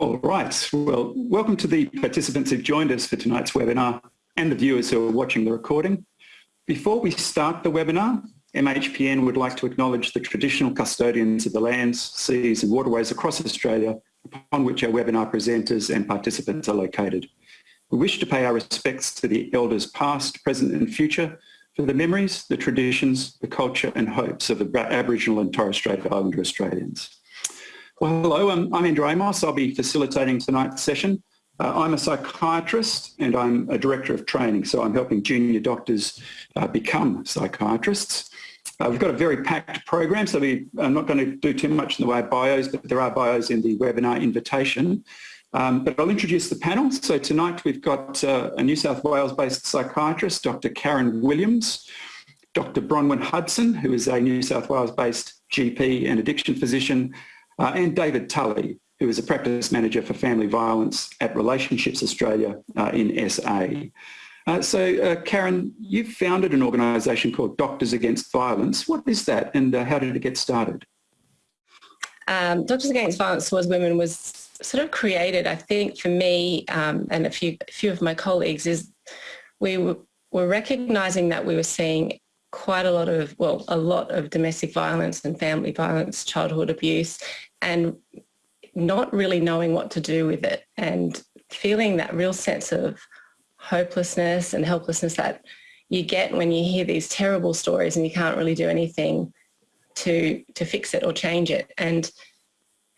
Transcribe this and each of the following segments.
All right. Well, welcome to the participants who've joined us for tonight's webinar and the viewers who are watching the recording. Before we start the webinar, MHPN would like to acknowledge the traditional custodians of the lands, seas and waterways across Australia upon which our webinar presenters and participants are located. We wish to pay our respects to the elders past, present and future for the memories, the traditions, the culture and hopes of the Aboriginal and Torres Strait Islander Australians. Well, hello, I'm, I'm Andrew Amos. I'll be facilitating tonight's session. Uh, I'm a psychiatrist and I'm a director of training, so I'm helping junior doctors uh, become psychiatrists. Uh, we've got a very packed program, so we, I'm not going to do too much in the way of bios, but there are bios in the webinar invitation. Um, but I'll introduce the panel. So tonight we've got uh, a New South Wales-based psychiatrist, Dr. Karen Williams, Dr. Bronwyn Hudson, who is a New South Wales-based GP and addiction physician, uh, and David Tully, who is a practice manager for family violence at Relationships Australia uh, in SA. Uh, so uh, Karen, you founded an organisation called Doctors Against Violence. What is that and uh, how did it get started? Um, Doctors Against Violence Towards Women was sort of created, I think, for me um, and a few, a few of my colleagues is we were, were recognising that we were seeing quite a lot of, well, a lot of domestic violence and family violence, childhood abuse, and not really knowing what to do with it and feeling that real sense of hopelessness and helplessness that you get when you hear these terrible stories and you can't really do anything to to fix it or change it. And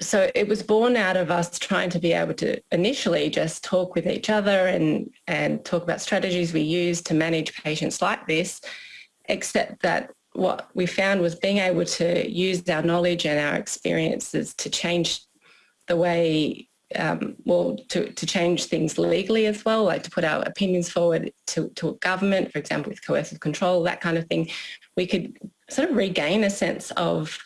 so it was born out of us trying to be able to initially just talk with each other and and talk about strategies we use to manage patients like this except that what we found was being able to use our knowledge and our experiences to change the way, um, well, to, to change things legally as well, like to put our opinions forward to, to government, for example, with coercive control, that kind of thing. We could sort of regain a sense of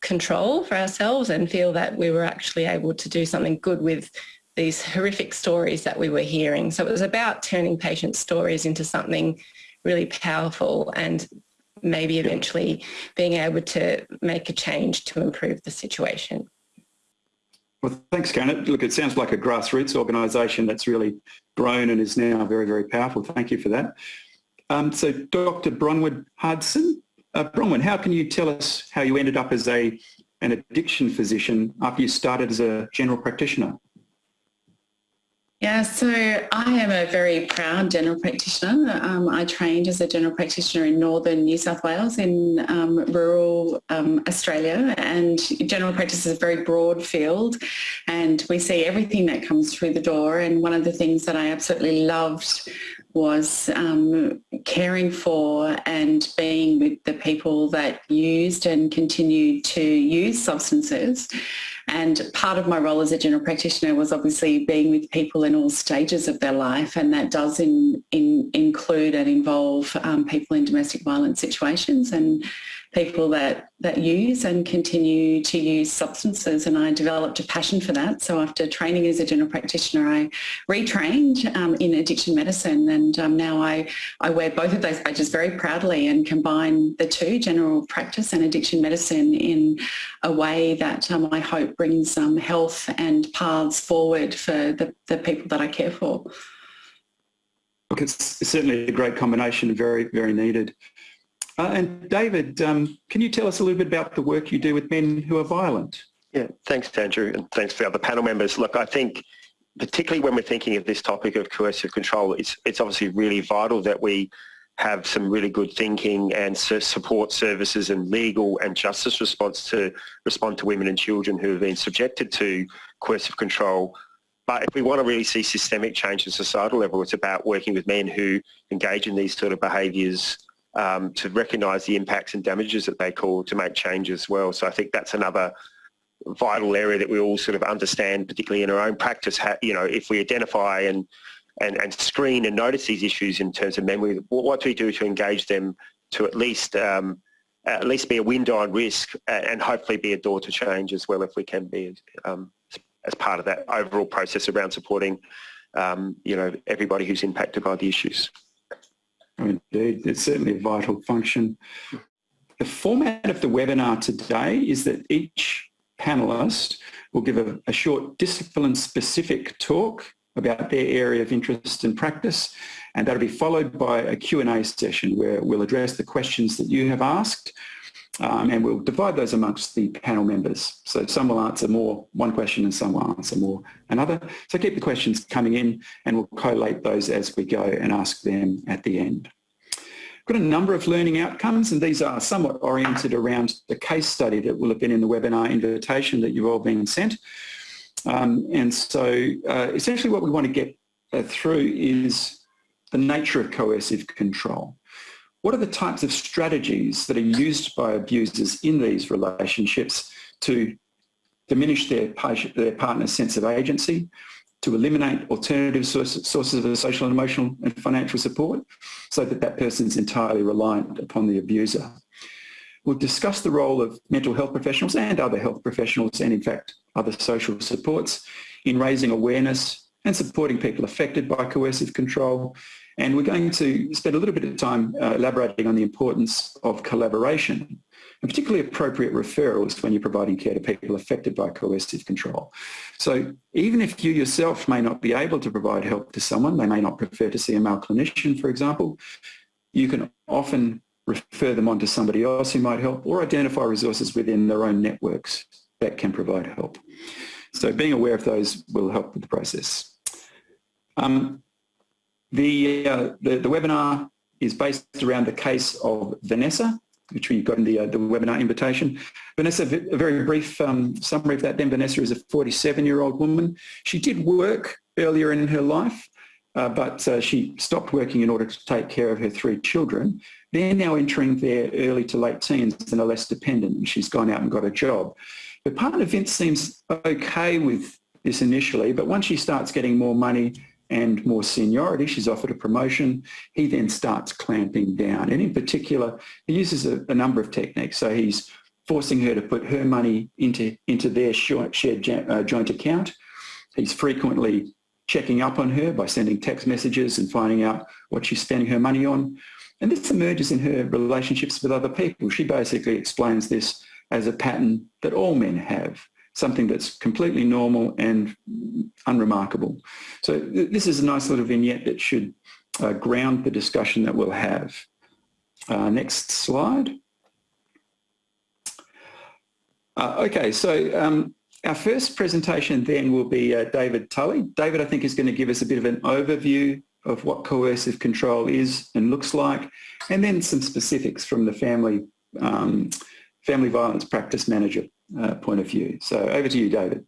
control for ourselves and feel that we were actually able to do something good with these horrific stories that we were hearing. So it was about turning patient stories into something really powerful and maybe eventually being able to make a change to improve the situation. Well, thanks, Karen. Look, it sounds like a grassroots organisation that's really grown and is now very, very powerful. Thank you for that. Um, so, Dr. Bronwyn Hudson, uh, Bronwyn, how can you tell us how you ended up as a an addiction physician after you started as a general practitioner? Yeah, so I am a very proud general practitioner. Um, I trained as a general practitioner in northern New South Wales in um, rural um, Australia and general practice is a very broad field and we see everything that comes through the door and one of the things that I absolutely loved was um, caring for and being with the people that used and continued to use substances. And part of my role as a general practitioner was obviously being with people in all stages of their life and that does in, in, include and involve um, people in domestic violence situations. And people that, that use and continue to use substances and I developed a passion for that. So after training as a general practitioner, I retrained um, in addiction medicine and um, now I, I wear both of those badges very proudly and combine the two, general practice and addiction medicine in a way that um, I hope brings health and paths forward for the, the people that I care for. Look, it's certainly a great combination, very, very needed. Uh, and David, um, can you tell us a little bit about the work you do with men who are violent? Yeah, thanks Andrew and thanks for the other panel members. Look, I think particularly when we're thinking of this topic of coercive control, it's, it's obviously really vital that we have some really good thinking and support services and legal and justice response to respond to women and children who have been subjected to coercive control. But if we want to really see systemic change at societal level, it's about working with men who engage in these sort of behaviours um, to recognise the impacts and damages that they cause to make change as well. So I think that's another vital area that we all sort of understand, particularly in our own practice. How, you know, if we identify and, and, and screen and notice these issues in terms of memory, what do we do to engage them to at least um, at least be a window on risk and hopefully be a door to change as well if we can be um, as part of that overall process around supporting um, you know everybody who's impacted by the issues. Indeed, it's certainly a vital function. The format of the webinar today is that each panellist will give a, a short discipline-specific talk about their area of interest and practice and that'll be followed by a Q&A session where we'll address the questions that you have asked um, and we'll divide those amongst the panel members. So some will answer more one question and some will answer more another. So keep the questions coming in and we'll collate those as we go and ask them at the end. Got a number of learning outcomes and these are somewhat oriented around the case study that will have been in the webinar invitation that you've all been sent. Um, and so uh, essentially what we want to get uh, through is the nature of coercive control. What are the types of strategies that are used by abusers in these relationships to diminish their, their partner's sense of agency, to eliminate alternative sources, sources of social and emotional and financial support so that that person is entirely reliant upon the abuser. We'll discuss the role of mental health professionals and other health professionals and in fact other social supports in raising awareness and supporting people affected by coercive control and we're going to spend a little bit of time uh, elaborating on the importance of collaboration and particularly appropriate referrals when you're providing care to people affected by coercive control. So even if you yourself may not be able to provide help to someone, they may not prefer to see a male clinician, for example, you can often refer them on to somebody else who might help or identify resources within their own networks that can provide help. So being aware of those will help with the process. Um, the, uh, the, the, webinar is based around the case of Vanessa, which we got in the, uh, the webinar invitation. Vanessa, a very brief um, summary of that then. Vanessa is a 47-year-old woman. She did work earlier in her life, uh, but uh, she stopped working in order to take care of her three children. They're now entering their early to late teens and are less dependent, and she's gone out and got a job. But partner Vince seems okay with this initially, but once she starts getting more money and more seniority, she's offered a promotion, he then starts clamping down. And in particular, he uses a, a number of techniques. So he's forcing her to put her money into, into their shared uh, joint account. He's frequently checking up on her by sending text messages and finding out what she's spending her money on. And this emerges in her relationships with other people. She basically explains this as a pattern that all men have something that's completely normal and unremarkable. So this is a nice little vignette that should uh, ground the discussion that we'll have. Uh, next slide. Uh, okay, so um, our first presentation then will be uh, David Tully. David, I think, is going to give us a bit of an overview of what coercive control is and looks like, and then some specifics from the family um, family violence practice manager uh, point of view. So over to you, David.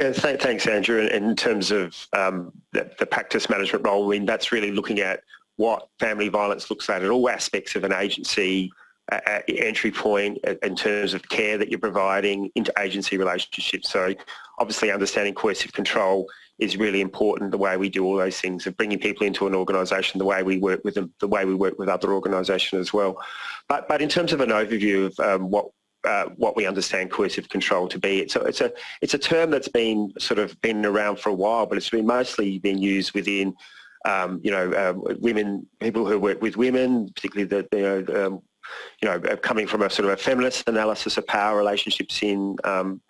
Yeah, thanks, Andrew. In terms of um, the, the, practice management role, I mean, that's really looking at what family violence looks like at all aspects of an agency uh, entry point in terms of care that you're providing into agency relationships. So obviously understanding coercive control is really important, the way we do all those things of bringing people into an organisation, the way we work with them, the way we work with other organisations as well. But, but in terms of an overview of um, what uh, what we understand coercive control to be. It's a, it's a it's a term that's been sort of been around for a while, but it's been mostly been used within um, you know uh, women people who work with women, particularly the, um, you know coming from a sort of a feminist analysis of power relationships in um,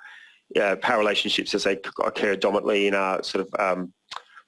uh, power relationships as they occur dominantly in our sort of um,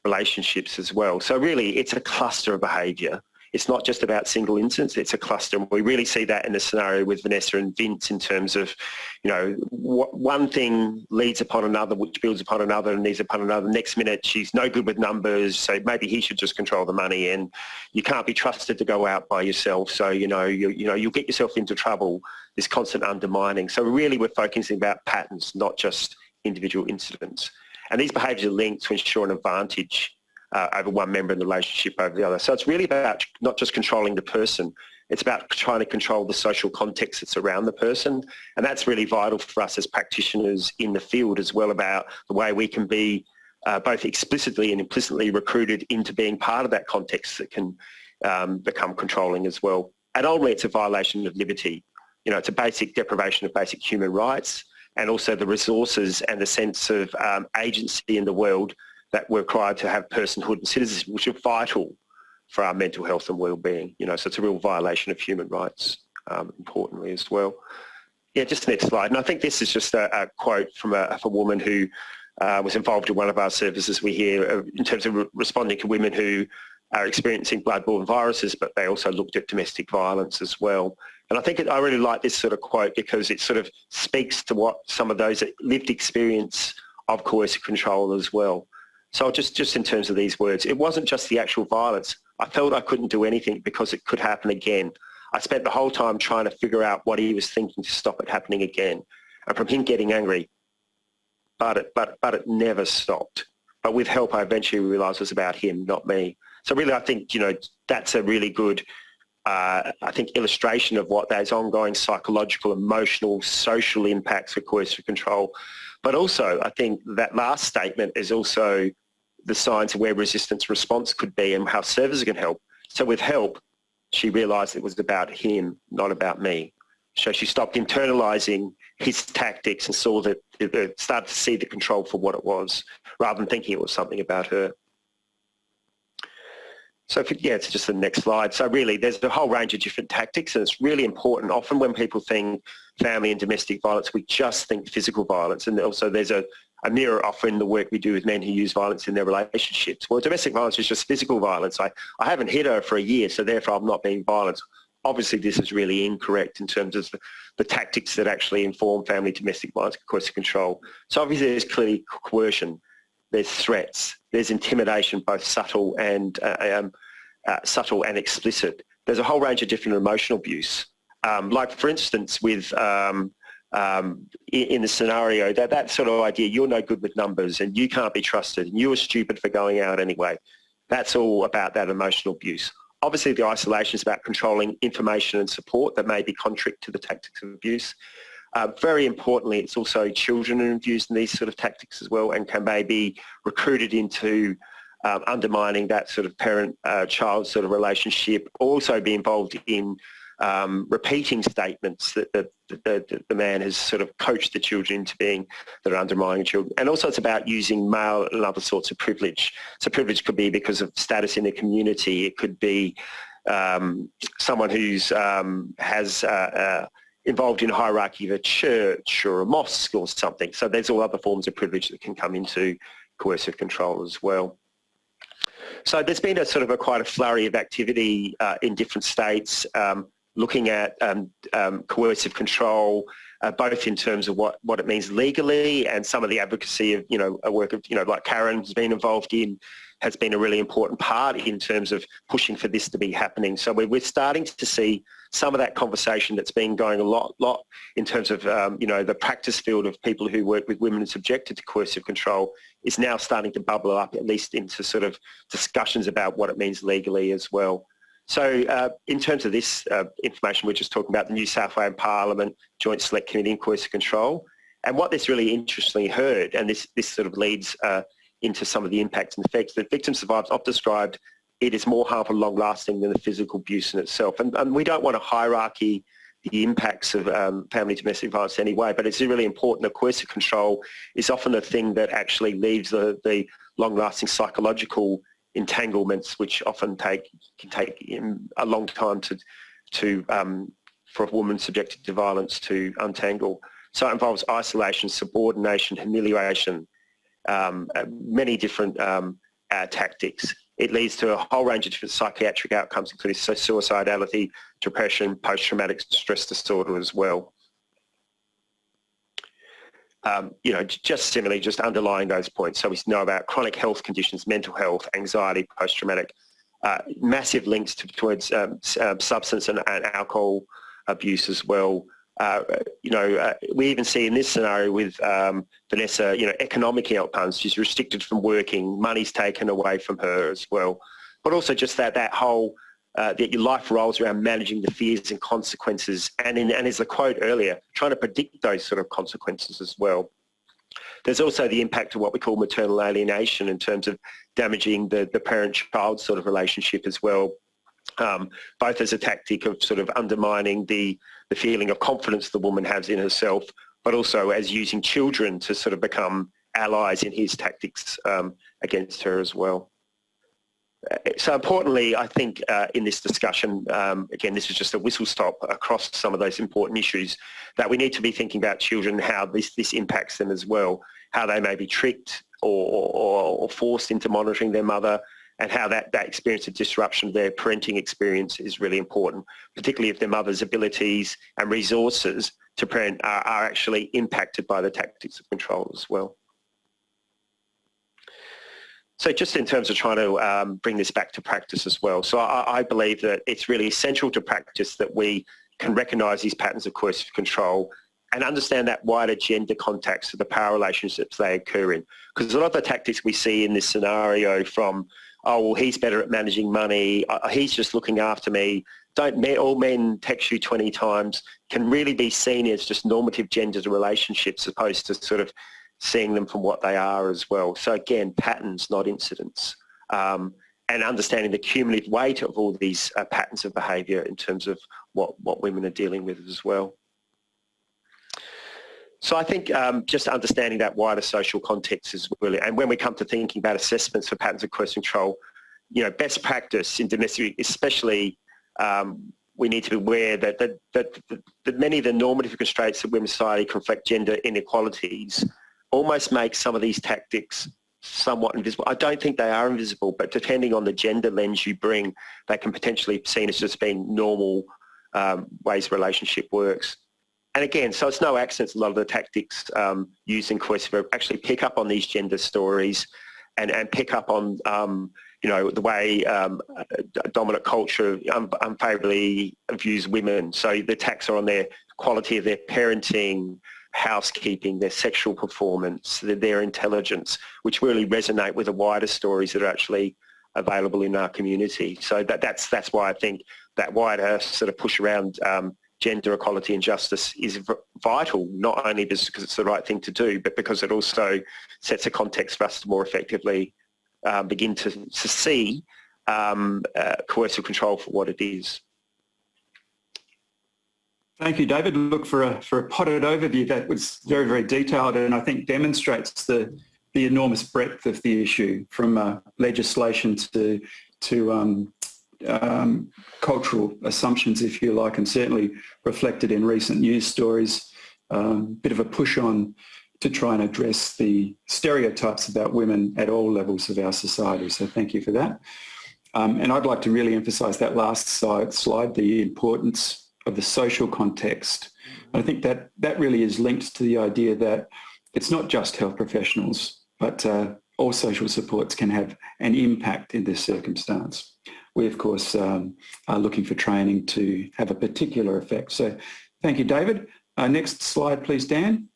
relationships as well. So really, it's a cluster of behaviour it's not just about single incidents, it's a cluster. And we really see that in the scenario with Vanessa and Vince in terms of, you know, one thing leads upon another, which builds upon another and leads upon another. Next minute, she's no good with numbers, so maybe he should just control the money and you can't be trusted to go out by yourself. So, you know, you, you know, you'll get yourself into trouble, this constant undermining. So really we're focusing about patterns, not just individual incidents. And these behaviours are linked to ensure an advantage uh, over one member in the relationship over the other. So it's really about not just controlling the person, it's about trying to control the social context that's around the person. And that's really vital for us as practitioners in the field as well about the way we can be uh, both explicitly and implicitly recruited into being part of that context that can um, become controlling as well. And ultimately it's a violation of liberty. You know, it's a basic deprivation of basic human rights and also the resources and the sense of um, agency in the world that we're required to have personhood and citizenship, which are vital for our mental health and well-being. You know, so it's a real violation of human rights, um, importantly as well. Yeah, just the next slide. And I think this is just a, a quote from a, a woman who uh, was involved in one of our services we hear uh, in terms of re responding to women who are experiencing bloodborne viruses, but they also looked at domestic violence as well. And I think it, I really like this sort of quote because it sort of speaks to what some of those lived experience of coercive control as well. So just, just in terms of these words, it wasn't just the actual violence. I felt I couldn't do anything because it could happen again. I spent the whole time trying to figure out what he was thinking to stop it happening again. And from him getting angry, but it, but, but it never stopped. But with help, I eventually realised it was about him, not me. So really, I think, you know, that's a really good, uh, I think, illustration of what those ongoing psychological, emotional, social impacts of coercive control. But also, I think that last statement is also the signs of where resistance response could be and how services can help. So with help, she realised it was about him, not about me. So she stopped internalizing his tactics and saw that, started to see the control for what it was, rather than thinking it was something about her. So if, yeah, it's just the next slide. So really, there's a whole range of different tactics, and it's really important. Often when people think family and domestic violence, we just think physical violence, and also there's a, a mirror often the work we do with men who use violence in their relationships. Well, domestic violence is just physical violence. I, I haven't hit her for a year, so therefore I'm not being violent obviously this is really incorrect in terms of the, the tactics that actually inform family domestic violence coercive control. So obviously there's clearly coercion, there's threats, there's intimidation, both subtle and uh, um, uh, subtle and explicit. There's a whole range of different emotional abuse. Um, like for instance with um, um, in, the scenario that that sort of idea you're no good with numbers and you can't be trusted and you were stupid for going out anyway. That's all about that emotional abuse. Obviously, the isolation is about controlling information and support that may be contrary to the tactics of abuse. Uh, very importantly, it's also children who are in these sort of tactics as well and can maybe recruited into um, undermining that sort of parent-child uh, sort of relationship, also be involved in um, repeating statements that the, the, the, man has sort of coached the children into being that are undermining children. And also it's about using male and other sorts of privilege. So privilege could be because of status in the community. It could be um, someone who's um, has uh, uh, involved in hierarchy of a church or a mosque or something. So there's all other forms of privilege that can come into coercive control as well. So there's been a sort of a quite a flurry of activity uh, in different states. Um, looking at um, um, coercive control, uh, both in terms of what, what it means legally and some of the advocacy of, you know, a work of, you know, like Karen has been involved in, has been a really important part in terms of pushing for this to be happening. So we're, we're starting to see some of that conversation that's been going a lot, lot in terms of, um, you know, the practice field of people who work with women subjected to coercive control is now starting to bubble up at least into sort of discussions about what it means legally as well. So uh, in terms of this uh, information, we're just talking about the New South Wales Parliament Joint Select Committee on Coercive Control. And what this really interestingly heard, and this, this sort of leads uh, into some of the impacts and effects, that victim survivors often described it is more harmful and long-lasting than the physical abuse in itself. And, and we don't want to hierarchy the impacts of um, family domestic violence anyway, but it's really important that coercive control is often the thing that actually leaves the, the long-lasting psychological entanglements, which often take can take a long time to to um, for a woman subjected to violence to untangle. So it involves isolation, subordination, humiliation, um, uh, many different um, uh, tactics. It leads to a whole range of different psychiatric outcomes, including suicidality, depression, post-traumatic stress disorder as well um, you know, just similarly, just underlying those points. So we know about chronic health conditions, mental health, anxiety, post-traumatic, uh, massive links to, towards um, uh, substance and, and, alcohol abuse as well. Uh, you know, uh, we even see in this scenario with um, Vanessa, you know, economic outcomes. She's restricted from working, money's taken away from her as well. But also just that, that whole uh, that your life rolls around managing the fears and consequences and, in, and as the quote earlier, trying to predict those sort of consequences as well. There's also the impact of what we call maternal alienation in terms of damaging the, the parent-child sort of relationship as well, um, both as a tactic of sort of undermining the, the feeling of confidence the woman has in herself, but also as using children to sort of become allies in his tactics um, against her as well. So importantly, I think uh, in this discussion, um, again, this is just a whistle stop across some of those important issues that we need to be thinking about children, how this, this impacts them as well, how they may be tricked or, or, or forced into monitoring their mother, and how that, that experience of disruption of their parenting experience is really important, particularly if their mother's abilities and resources to parent are, are actually impacted by the tactics of control as well. So just in terms of trying to um, bring this back to practice as well. So I, I, believe that it's really essential to practice that we can recognise these patterns of coercive control and understand that wider gender context of the power relationships they occur in. Because a lot of the tactics we see in this scenario from oh, well, he's better at managing money, uh, he's just looking after me, don't all men text you 20 times, can really be seen as just normative gender relationships as opposed to sort of seeing them from what they are as well. So again, patterns, not incidents. Um, and understanding the cumulative weight of all these uh, patterns of behaviour in terms of what, what women are dealing with as well. So I think um, just understanding that wider social context is really, and when we come to thinking about assessments for patterns of coercive control, you know, best practice in domestic, especially um, we need to be aware that, that, that, that, many of the normative constraints that women's society conflict gender inequalities almost make some of these tactics somewhat invisible. I don't think they are invisible, but depending on the gender lens you bring, they can potentially be seen as just being normal um, ways relationship works and again, so it's no accident a lot of the tactics um, used in coercive actually pick up on these gender stories and, and pick up on, um, you know, the way um, dominant culture unfavorably views women. So the attacks are on their quality of their parenting, housekeeping, their sexual performance, their, their intelligence, which really resonate with the wider stories that are actually available in our community. So that, that's, that's why I think that wider sort of push around um, gender equality and justice is vital, not only because it's the right thing to do, but because it also sets a context for us to more effectively um, begin to, to see um, uh, coercive control for what it is. Thank you, David. Look, for a, for a potted overview, that was very, very detailed and I think demonstrates the, the enormous breadth of the issue from uh, legislation to, to um, um, cultural assumptions, if you like, and certainly reflected in recent news stories. A um, bit of a push on to try and address the stereotypes about women at all levels of our society. So thank you for that. Um, and I'd like to really emphasise that last slide, slide, the importance of the social context. I think that that really is linked to the idea that it's not just health professionals, but uh, all social supports can have an impact in this circumstance we of course um, are looking for training to have a particular effect. So thank you, David. Uh, next slide, please, Dan.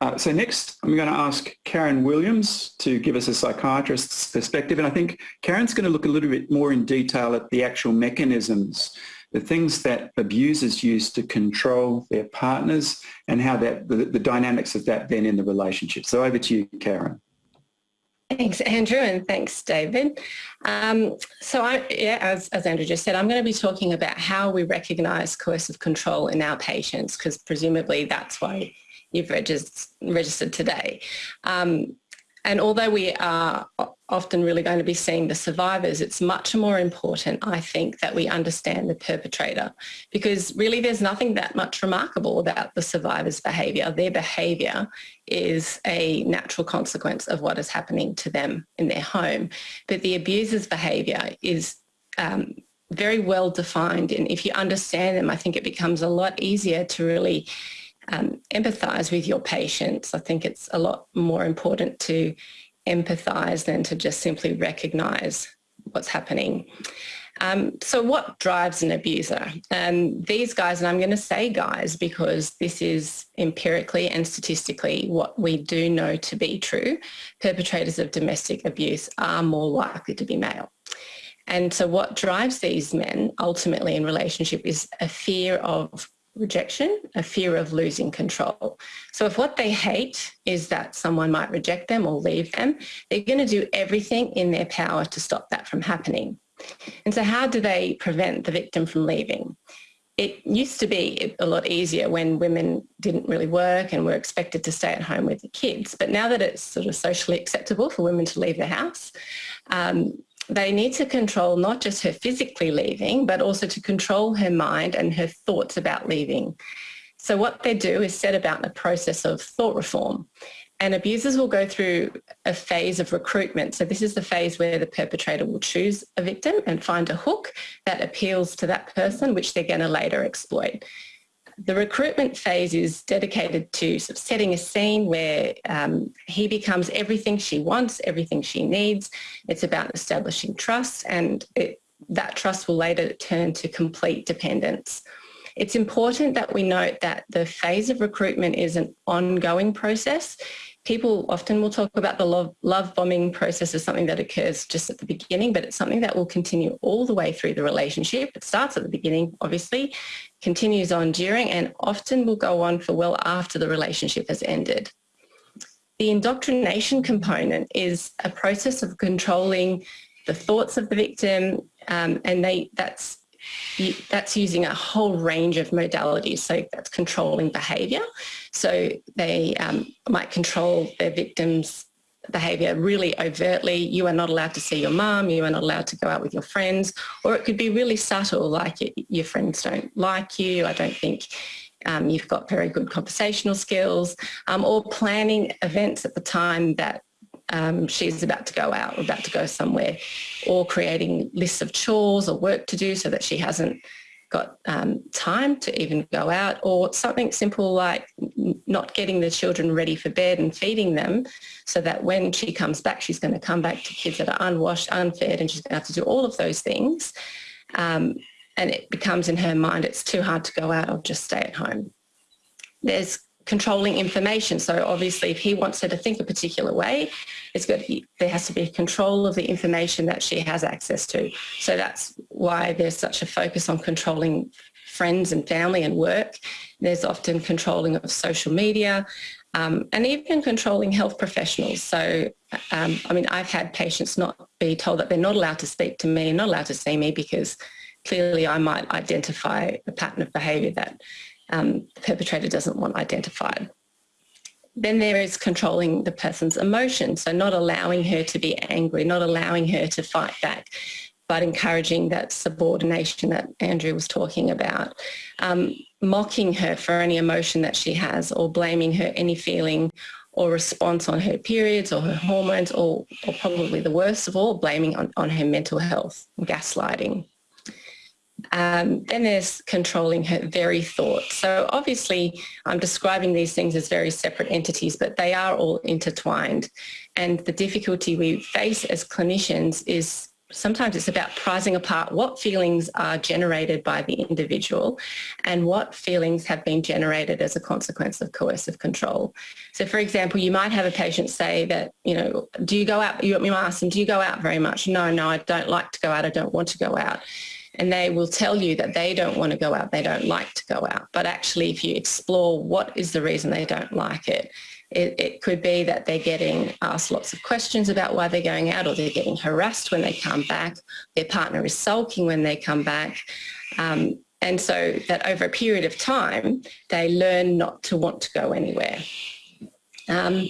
Uh, so next, I'm going to ask Karen Williams to give us a psychiatrist's perspective. And I think Karen's going to look a little bit more in detail at the actual mechanisms, the things that abusers use to control their partners and how that the, the dynamics of that then in the relationship. So over to you, Karen. Thanks, Andrew, and thanks, David. Um, so, I, yeah, as, as, Andrew just said, I'm going to be talking about how we recognise coercive control in our patients, because presumably that's why you've regist registered today. Um, and although we are often really going to be seeing the survivors, it's much more important, I think, that we understand the perpetrator because really there's nothing that much remarkable about the survivor's behaviour. Their behaviour is a natural consequence of what is happening to them in their home. But the abuser's behaviour is um, very well defined and if you understand them, I think it becomes a lot easier to really um, empathise with your patients. I think it's a lot more important to empathise than to just simply recognise what's happening. Um, so what drives an abuser? Um, these guys, and I'm going to say guys because this is empirically and statistically what we do know to be true, perpetrators of domestic abuse are more likely to be male. And so what drives these men ultimately in relationship is a fear of rejection, a fear of losing control. So if what they hate is that someone might reject them or leave them, they're going to do everything in their power to stop that from happening. And so how do they prevent the victim from leaving? it used to be a lot easier when women didn't really work and were expected to stay at home with the kids. But now that it's sort of socially acceptable for women to leave the house, um, they need to control not just her physically leaving, but also to control her mind and her thoughts about leaving. So what they do is set about a process of thought reform. And abusers will go through a phase of recruitment. So this is the phase where the perpetrator will choose a victim and find a hook that appeals to that person, which they're going to later exploit. The recruitment phase is dedicated to sort of setting a scene where um, he becomes everything she wants, everything she needs. It's about establishing trust and it, that trust will later turn to complete dependence. It's important that we note that the phase of recruitment is an ongoing process people often will talk about the love, love bombing process as something that occurs just at the beginning, but it's something that will continue all the way through the relationship. It starts at the beginning, obviously, continues on during, and often will go on for well after the relationship has ended. The indoctrination component is a process of controlling the thoughts of the victim, um, and they that's that's using a whole range of modalities. So that's controlling behaviour. So they um, might control their victims' behaviour really overtly. You are not allowed to see your mum, you are not allowed to go out with your friends, or it could be really subtle, like your friends don't like you, I don't think um, you've got very good conversational skills, um, or planning events at the time that um, she's about to go out about to go somewhere or creating lists of chores or work to do so that she hasn't got um, time to even go out or something simple like not getting the children ready for bed and feeding them so that when she comes back she's going to come back to kids that are unwashed, unfed and she's going to have to do all of those things um, and it becomes in her mind it's too hard to go out, I'll just stay at home. There's controlling information. So obviously if he wants her to think a particular way, it's good. There has to be control of the information that she has access to. So that's why there's such a focus on controlling friends and family and work. There's often controlling of social media um, and even controlling health professionals. So, um, I mean, I've had patients not be told that they're not allowed to speak to me, not allowed to see me because clearly I might identify a pattern of behaviour that um, the perpetrator doesn't want identified. Then there is controlling the person's emotions, so not allowing her to be angry, not allowing her to fight back, but encouraging that subordination that Andrew was talking about. Um, mocking her for any emotion that she has or blaming her any feeling or response on her periods or her hormones or, or probably the worst of all, blaming on, on her mental health, gaslighting. Um, then there's controlling her very thoughts. So obviously I'm describing these things as very separate entities, but they are all intertwined. And the difficulty we face as clinicians is sometimes it's about prizing apart what feelings are generated by the individual and what feelings have been generated as a consequence of coercive control. So for example, you might have a patient say that, you know, do you go out, you, ask them, do you go out very much? No, no, I don't like to go out. I don't want to go out and they will tell you that they don't want to go out, they don't like to go out. But actually, if you explore what is the reason they don't like it, it, it, could be that they're getting asked lots of questions about why they're going out or they're getting harassed when they come back, their partner is sulking when they come back. Um, and so that over a period of time, they learn not to want to go anywhere. Um,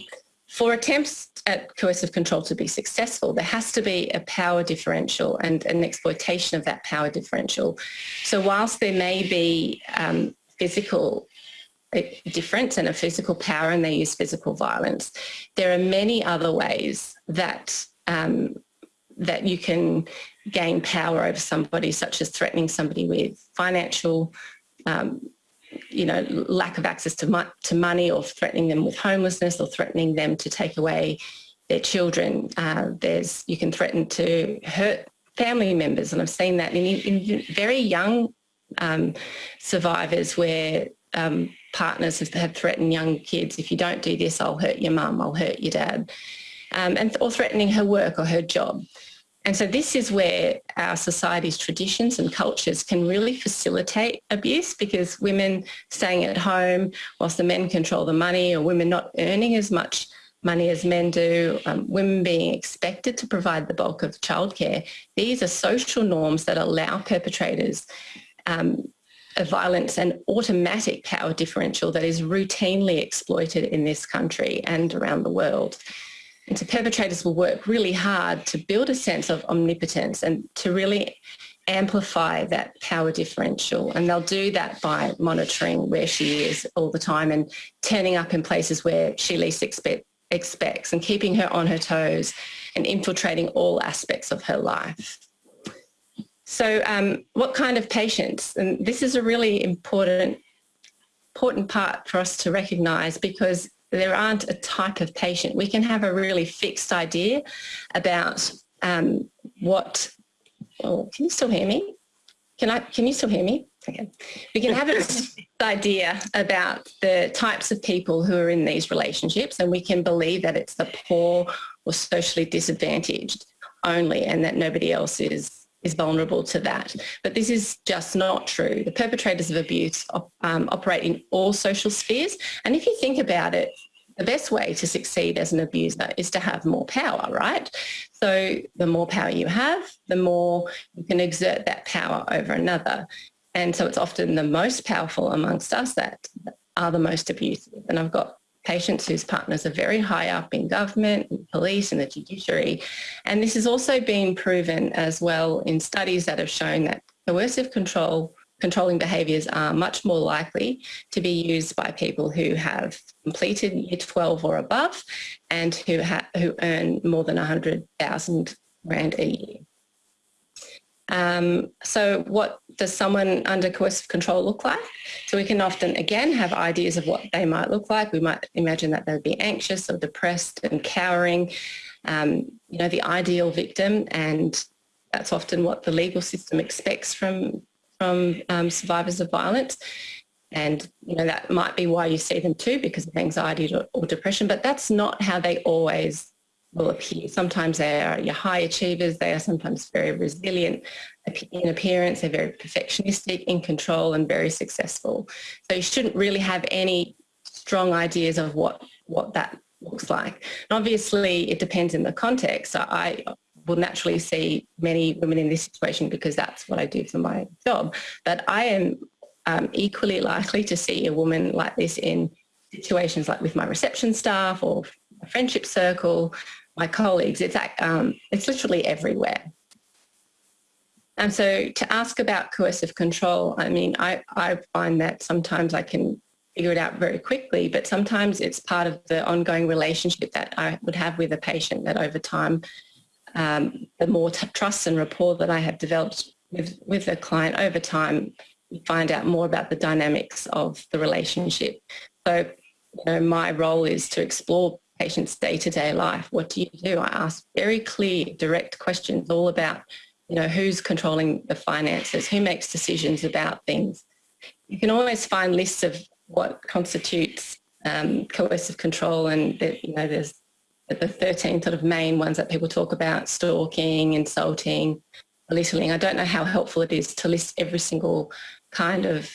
for attempts at coercive control to be successful, there has to be a power differential and an exploitation of that power differential. So whilst there may be um, physical uh, difference and a physical power and they use physical violence, there are many other ways that um, that you can gain power over somebody, such as threatening somebody with financial um, you know, lack of access to, mo to money or threatening them with homelessness or threatening them to take away their children. Uh, there's, you can threaten to hurt family members and I've seen that in, in very young um, survivors where um, partners have, have, threatened young kids, if you don't do this, I'll hurt your mum, I'll hurt your dad, um, and, or threatening her work or her job. And so this is where our society's traditions and cultures can really facilitate abuse because women staying at home whilst the men control the money or women not earning as much money as men do, um, women being expected to provide the bulk of childcare. These are social norms that allow perpetrators um, a violence and automatic power differential that is routinely exploited in this country and around the world. And so perpetrators will work really hard to build a sense of omnipotence and to really amplify that power differential. And they'll do that by monitoring where she is all the time and turning up in places where she least expect, expects and keeping her on her toes and infiltrating all aspects of her life. So um, what kind of patients? And this is a really important, important part for us to recognise because there aren't a type of patient. We can have a really fixed idea about um, what, oh, can you still hear me? Can I, can you still hear me? Okay. We can have an idea about the types of people who are in these relationships and we can believe that it's the poor or socially disadvantaged only and that nobody else is is vulnerable to that. But this is just not true. The perpetrators of abuse um, operate in all social spheres. And if you think about it, the best way to succeed as an abuser is to have more power, right? So the more power you have, the more you can exert that power over another. And so it's often the most powerful amongst us that are the most abusive. And I've got patients whose partners are very high up in government, and police and the judiciary. And this has also been proven as well in studies that have shown that coercive control controlling behaviours are much more likely to be used by people who have completed year 12 or above and who, who earn more than 100,000 Rand a year. Um, so what does someone under coercive control look like? So we can often, again, have ideas of what they might look like. We might imagine that they would be anxious or depressed and cowering, um, you know, the ideal victim. And that's often what the legal system expects from, from um, survivors of violence. And, you know, that might be why you see them too, because of anxiety or, or depression, but that's not how they always will appear. Sometimes they are your high achievers, they are sometimes very resilient in appearance, they're very perfectionistic, in control and very successful. So you shouldn't really have any strong ideas of what, what that looks like. And obviously it depends in the context. I will naturally see many women in this situation because that's what I do for my job. But I am um, equally likely to see a woman like this in situations like with my reception staff or friendship circle, my colleagues. It's, um, it's literally everywhere. And so to ask about coercive control, I mean, I, I find that sometimes I can figure it out very quickly, but sometimes it's part of the ongoing relationship that I would have with a patient that over time, um, the more trust and rapport that I have developed with, with a client over time, find out more about the dynamics of the relationship. So, you know, my role is to explore patient's day-to-day life. What do you do? I ask very clear, direct questions all about, you know, who's controlling the finances, who makes decisions about things. You can always find lists of what constitutes um, coercive control and, the, you know, there's the 13 sort of main ones that people talk about, stalking, insulting, belittling. I don't know how helpful it is to list every single kind of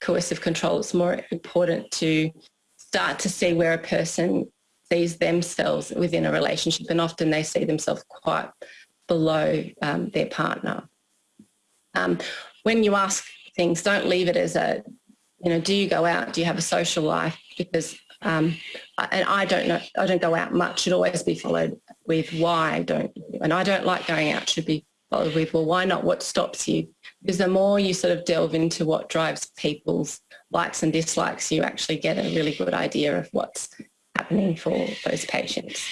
coercive control. It's more important to start to see where a person sees themselves within a relationship and often they see themselves quite below um, their partner. Um, when you ask things, don't leave it as a, you know, do you go out? Do you have a social life? Because, um, and I don't know, I don't go out much, should always be followed with why don't you? And I don't like going out, should be followed with, well, why not? What stops you? Because the more you sort of delve into what drives people's likes and dislikes, you actually get a really good idea of what's happening for those patients.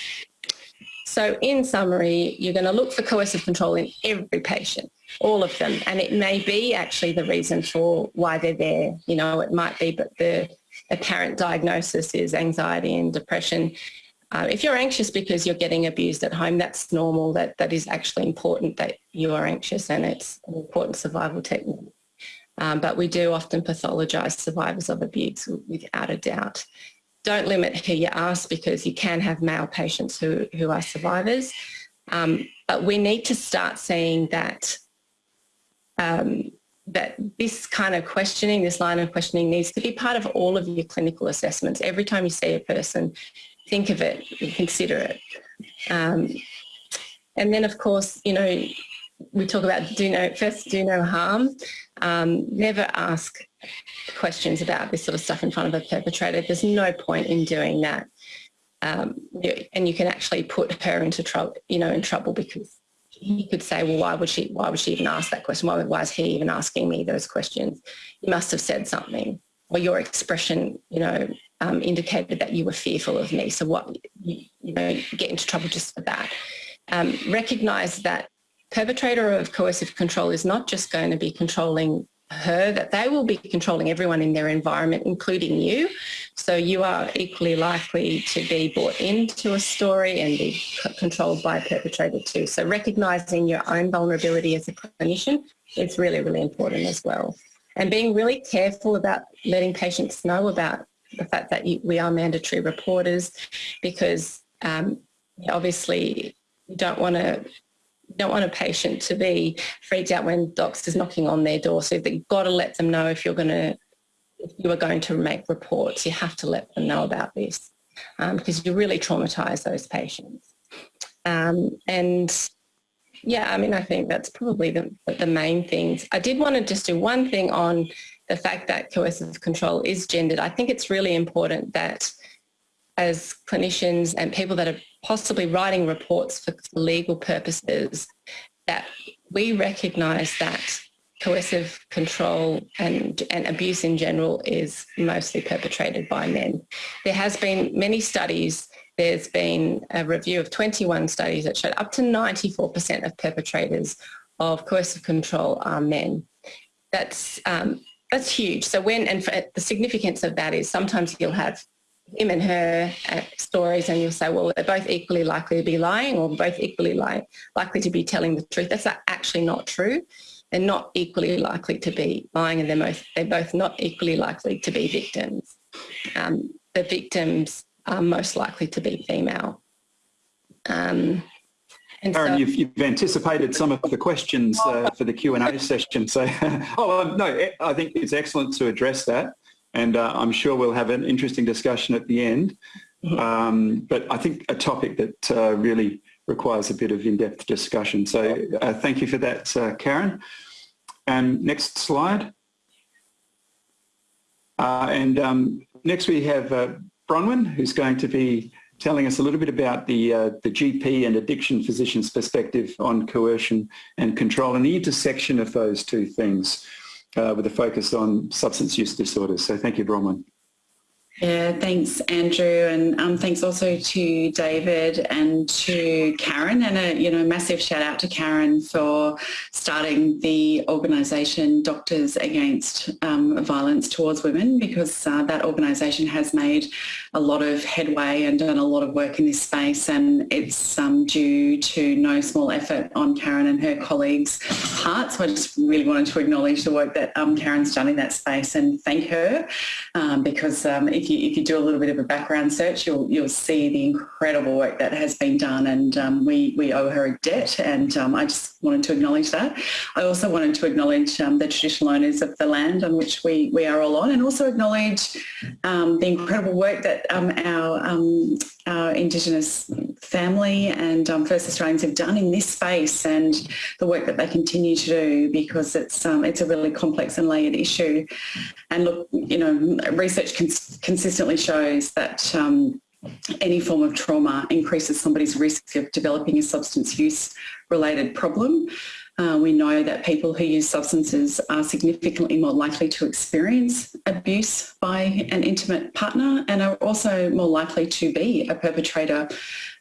So in summary, you're going to look for coercive control in every patient, all of them. And it may be actually the reason for why they're there. You know, it might be, but the apparent diagnosis is anxiety and depression. Uh, if you're anxious because you're getting abused at home, that's normal. That That is actually important that you are anxious and it's an important survival technique. Um, but we do often pathologise survivors of abuse without a doubt don't limit who you ask because you can have male patients who, who are survivors. Um, but we need to start seeing that um, that this kind of questioning, this line of questioning needs to be part of all of your clinical assessments. Every time you see a person, think of it, consider it. Um, and then of course, you know, we talk about do no first do no harm. Um, never ask questions about this sort of stuff in front of a perpetrator. There's no point in doing that. Um, and you can actually put her into trouble, you know, in trouble because he could say, well, why would she, why would she even ask that question? Why, why is he even asking me those questions? You must have said something or your expression, you know, um, indicated that you were fearful of me. So what, you, you know, get into trouble just for that. Um, recognize that perpetrator of coercive control is not just going to be controlling her, that they will be controlling everyone in their environment, including you. So you are equally likely to be brought into a story and be controlled by a perpetrator too. So recognising your own vulnerability as a clinician is really, really important as well. And being really careful about letting patients know about the fact that you, we are mandatory reporters because um, obviously you don't want to don't want a patient to be freaked out when DoCS is knocking on their door. So you've got to let them know if you're going to if you are going to make reports, you have to let them know about this um, because you really traumatise those patients. Um, and yeah, I mean, I think that's probably the, the main things. I did want to just do one thing on the fact that coercive control is gendered. I think it's really important that as clinicians and people that are possibly writing reports for legal purposes, that we recognise that coercive control and, and abuse in general is mostly perpetrated by men. There has been many studies, there's been a review of 21 studies that showed up to 94% of perpetrators of coercive control are men. That's, um, that's huge. So when, and the significance of that is sometimes you'll have him and her uh, stories and you'll say, well, they're both equally likely to be lying or both equally li likely to be telling the truth. That's actually not true. They're not equally likely to be lying and they're, most, they're both not equally likely to be victims. Um, the victims are most likely to be female. Um, and Aaron, so, you've, you've, anticipated some of the questions uh, for the Q&A session. So, oh, um, no, I think it's excellent to address that and uh, I'm sure we'll have an interesting discussion at the end. Um, but I think a topic that uh, really requires a bit of in-depth discussion. So uh, thank you for that, uh, Karen. And next slide. Uh, and um, next we have uh, Bronwyn, who's going to be telling us a little bit about the, the GP and addiction physician's perspective on coercion and control and the intersection of those two things uh, Uh, with a focus on substance use disorders. So thank you, Bronwyn. Yeah, thanks, Andrew, and um, thanks also to David and to Karen, and a you know massive shout out to Karen for starting the organisation Doctors Against um, Violence Towards Women, because uh, that organisation has made a lot of headway and done a lot of work in this space, and it's um, due to no small effort on Karen and her colleagues' part. So I just really wanted to acknowledge the work that um, Karen's done in that space and thank her, um, because um, if you if you do a little bit of a background search, you'll you'll see the incredible work that has been done, and um, we we owe her a debt. And um, I just wanted to acknowledge that. I also wanted to acknowledge um, the traditional owners of the land on which we we are all on, and also acknowledge um, the incredible work that um, our our Indigenous family and um, First Australians have done in this space and the work that they continue to do because it's um, it's a really complex and layered issue. And look, you know, research cons consistently shows that um, any form of trauma increases somebody's risk of developing a substance use related problem. Uh, we know that people who use substances are significantly more likely to experience abuse by an intimate partner and are also more likely to be a perpetrator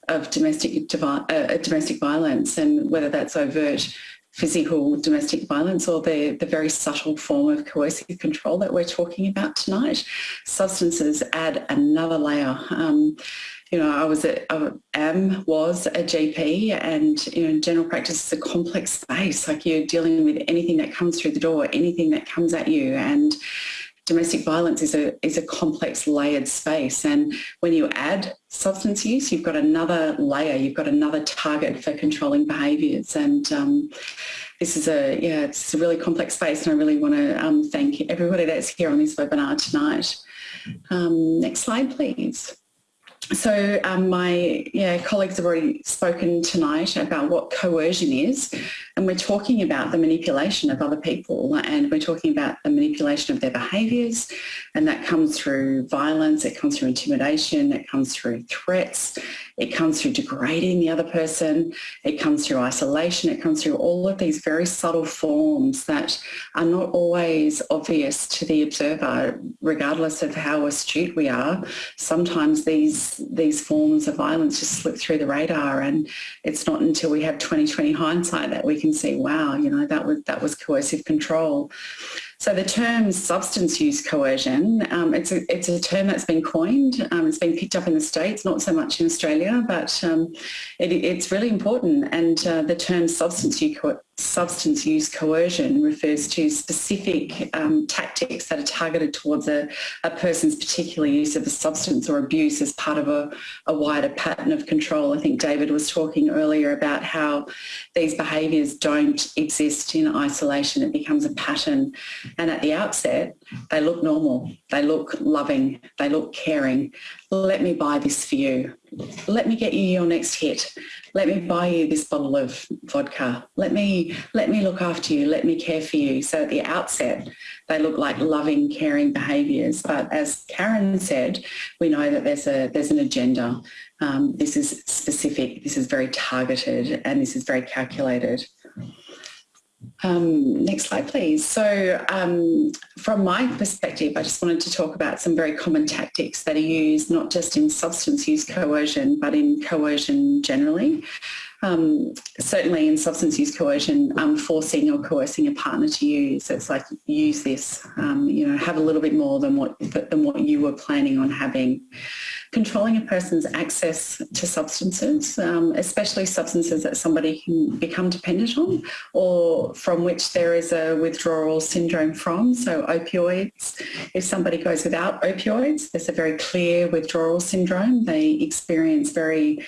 of domestic, uh, domestic violence and whether that's overt physical domestic violence or the, the very subtle form of coercive control that we're talking about tonight. Substances add another layer. Um, you know, I was a, I am, was a GP and, you know, general practice is a complex space. Like you're dealing with anything that comes through the door, anything that comes at you. And domestic violence is a, is a complex layered space. And when you add substance use, you've got another layer, you've got another target for controlling behaviours. And um, this is a, yeah, it's a really complex space. And I really want to um, thank everybody that's here on this webinar tonight. Um, next slide, please. So um, my yeah, colleagues have already spoken tonight about what coercion is and we're talking about the manipulation of other people and we're talking about the manipulation of their behaviours and that comes through violence, it comes through intimidation, it comes through threats, it comes through degrading the other person, it comes through isolation, it comes through all of these very subtle forms that are not always obvious to the observer regardless of how astute we are. Sometimes these, these forms of violence just slip through the radar and it's not until we have 2020 hindsight that we can see, wow, you know, that was, that was coercive control. So the term substance use coercion, um, it's, a, it's a term that's been coined. Um, it's been picked up in the States, not so much in Australia, but um, it, it's really important. And uh, the term substance use, substance use coercion refers to specific um, tactics that are targeted towards a, a, person's particular use of a substance or abuse as part of a, a, wider pattern of control. I think David was talking earlier about how these behaviours don't exist in isolation. It becomes a pattern. And at the outset, they look normal, they look loving, they look caring. Let me buy this for you. Let me get you your next hit let me buy you this bottle of vodka. Let me, let me look after you. Let me care for you. So at the outset, they look like loving, caring behaviours. But as Karen said, we know that there's, a, there's an agenda. Um, this is specific, this is very targeted, and this is very calculated. Um, next slide, please. So um, from my perspective, I just wanted to talk about some very common tactics that are used not just in substance use coercion, but in coercion generally. Um, certainly in substance use coercion, um, forcing or coercing a partner to use. It's like use this, um, you know, have a little bit more than what than what you were planning on having controlling a person's access to substances, um, especially substances that somebody can become dependent on or from which there is a withdrawal syndrome from. So opioids, if somebody goes without opioids, there's a very clear withdrawal syndrome. They experience very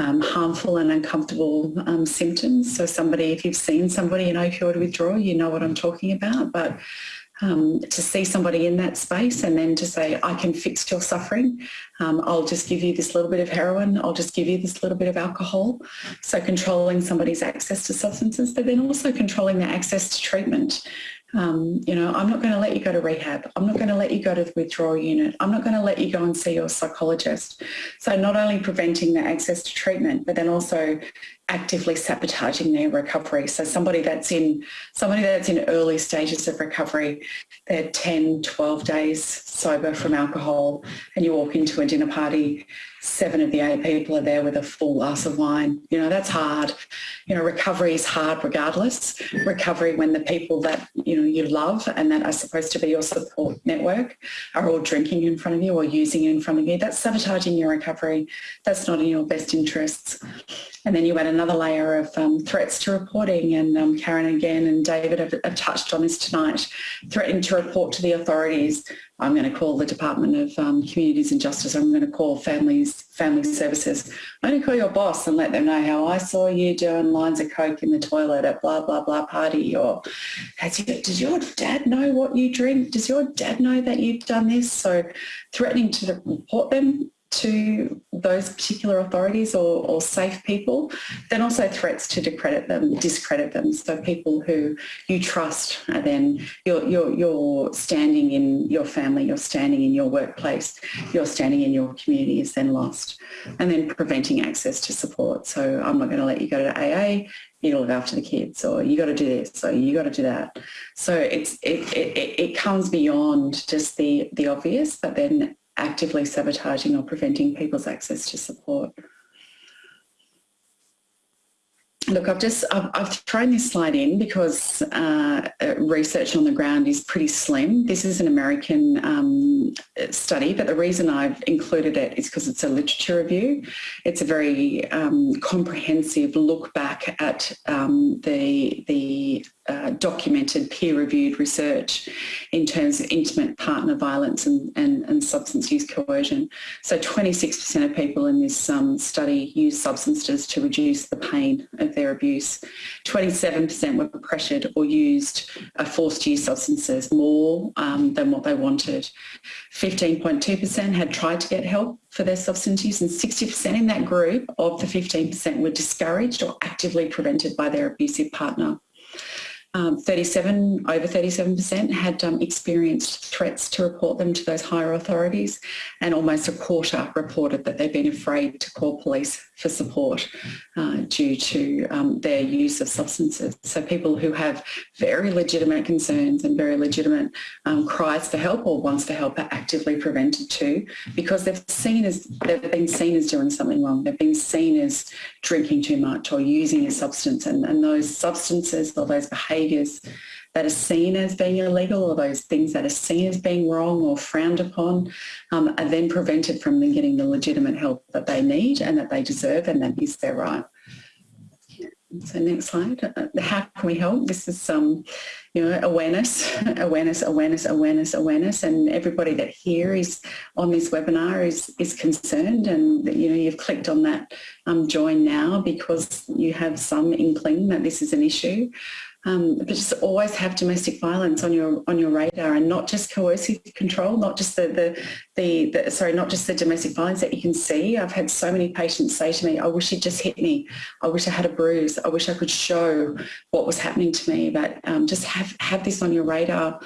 um, harmful and uncomfortable um, symptoms. So somebody, if you've seen somebody in opioid withdrawal, you know what I'm talking about. But um, to see somebody in that space and then to say, I can fix your suffering. Um, I'll just give you this little bit of heroin. I'll just give you this little bit of alcohol. So controlling somebody's access to substances, but then also controlling their access to treatment. Um, you know, I'm not going to let you go to rehab. I'm not going to let you go to the withdrawal unit. I'm not going to let you go and see your psychologist. So not only preventing their access to treatment, but then also actively sabotaging their recovery. So somebody that's in somebody that's in early stages of recovery, they're 10, 12 days sober from alcohol and you walk into a dinner party seven of the eight people are there with a full glass of wine. You know, that's hard. You know, recovery is hard regardless. Recovery when the people that, you know, you love and that are supposed to be your support network are all drinking in front of you or using in front of you. That's sabotaging your recovery. That's not in your best interests. And then you add another layer of um, threats to reporting and um, Karen again and David have, have, touched on this tonight, threatening to report to the authorities. I'm going to call the Department of um, Communities and Justice. I'm going to call families, family services. I'm going to call your boss and let them know how I saw you doing lines of coke in the toilet at blah, blah, blah party. Or you, does your dad know what you drink? Does your dad know that you've done this? So threatening to report them to those particular authorities or, or, safe people, then also threats to discredit them, discredit them. So people who you trust are then you're, you're, you're standing in your family, you're standing in your workplace, you're standing in your community is then lost. And then preventing access to support. So I'm not going to let you go to AA, you look after the kids or you got to do this or you got to do that. So it's it, it, it comes beyond just the, the obvious, but then actively sabotaging or preventing people's access to support. Look, I've just I've, I've, thrown this slide in because uh, research on the ground is pretty slim. This is an American um, study, but the reason I've included it is because it's a literature review. It's a very um, comprehensive look back at um, the the uh, documented peer-reviewed research in terms of intimate partner violence and, and, and substance use coercion. So 26% of people in this um, study used substances to reduce the pain of their abuse. 27% were pressured or used uh, forced use substances more um, than what they wanted. 15.2% had tried to get help for their substance use and 60% in that group of the 15% were discouraged or actively prevented by their abusive partner. Um, 37, over 37% had um, experienced threats to report them to those higher authorities and almost a quarter reported that they've been afraid to call police for support uh, due to um, their use of substances. So people who have very legitimate concerns and very legitimate um, cries for help or wants for help are actively prevented too because they've seen as they've been seen as doing something wrong. They've been seen as drinking too much or using a substance and, and those substances or those behaviours behaviours that are seen as being illegal or those things that are seen as being wrong or frowned upon um, are then prevented from them getting the legitimate help that they need and that they deserve and that is their right. So next slide. Uh, how can we help? This is some, um, you know, awareness, awareness, awareness, awareness, awareness, and everybody that here is on this webinar is is concerned, and you know, you've clicked on that um, join now because you have some inkling that this is an issue. Um, but just always have domestic violence on your on your radar and not just coercive control, not just the, the, the, the, sorry, not just the domestic violence that you can see. I've had so many patients say to me, I wish he'd just hit me. I wish I had a bruise. I wish I could show what was happening to me. But um, just have, have this on your radar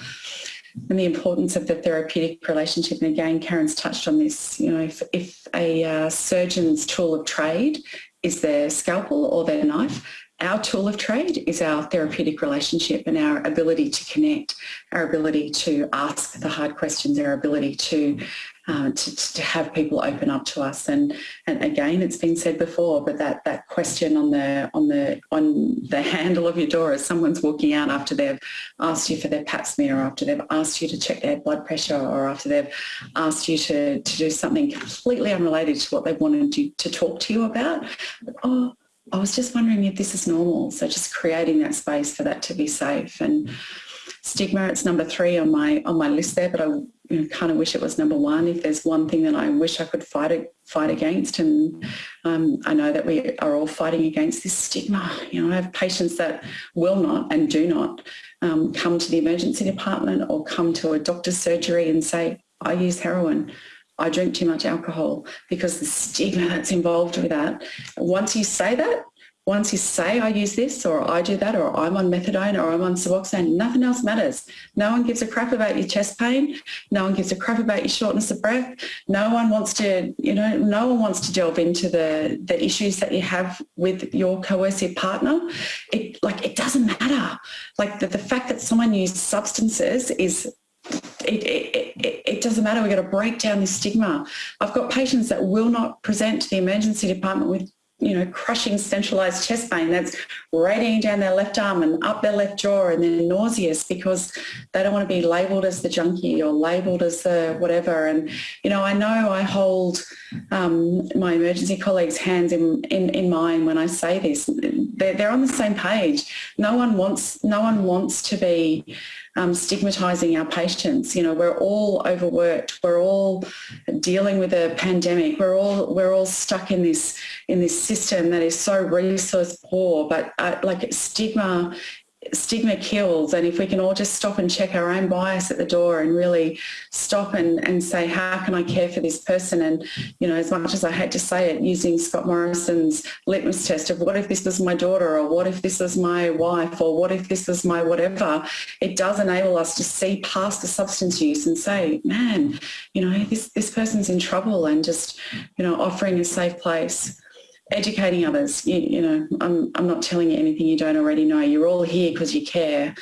and the importance of the therapeutic relationship. And again, Karen's touched on this, you know, if, if a uh, surgeon's tool of trade is their scalpel or their knife, our tool of trade is our therapeutic relationship and our ability to connect, our ability to ask the hard questions, our ability to uh, to, to, have people open up to us. And, and again, it's been said before, but that, that question on the, on, the, on the handle of your door as someone's walking out after they've asked you for their pap smear, or after they've asked you to check their blood pressure, or after they've asked you to, to do something completely unrelated to what they wanted you to talk to you about. Oh, I was just wondering if this is normal. So just creating that space for that to be safe. And stigma, it's number three on my on my list there, but I you know, kind of wish it was number one. If there's one thing that I wish I could fight fight against, and um, I know that we are all fighting against this stigma. You know, I have patients that will not and do not um, come to the emergency department or come to a doctor's surgery and say, I use heroin. I drink too much alcohol because the stigma that's involved with that. Once you say that, once you say I use this or I do that or I'm on methadone or I'm on Suboxone, nothing else matters. No one gives a crap about your chest pain. No one gives a crap about your shortness of breath. No one wants to, you know, no one wants to delve into the, the issues that you have with your coercive partner. It like it doesn't matter. Like the, the fact that someone uses substances is it, it, it, doesn't matter. We've got to break down this stigma. I've got patients that will not present to the emergency department with you know, crushing centralized chest pain that's radiating down their left arm and up their left jaw and they're nauseous because they don't want to be labelled as the junkie or labelled as the whatever. And, you know, I know I hold um, my emergency colleagues' hands in, in, in mine when I say this. They're, they're on the same page. No one wants, no one wants to be um, stigmatising our patients. You know, we're all overworked. We're all dealing with a pandemic. We're all we're all stuck in this in this system that is so resource poor. But uh, like stigma stigma kills and if we can all just stop and check our own bias at the door and really stop and, and say how can I care for this person? And you know as much as I hate to say it using Scott Morrison's litmus test of what if this was my daughter or what if this was my wife or what if this was my whatever? It does enable us to see past the substance use and say man you know this this person's in trouble and just you know offering a safe place educating others. You, you, know, I'm, I'm not telling you anything you don't already know. You're all here because you care.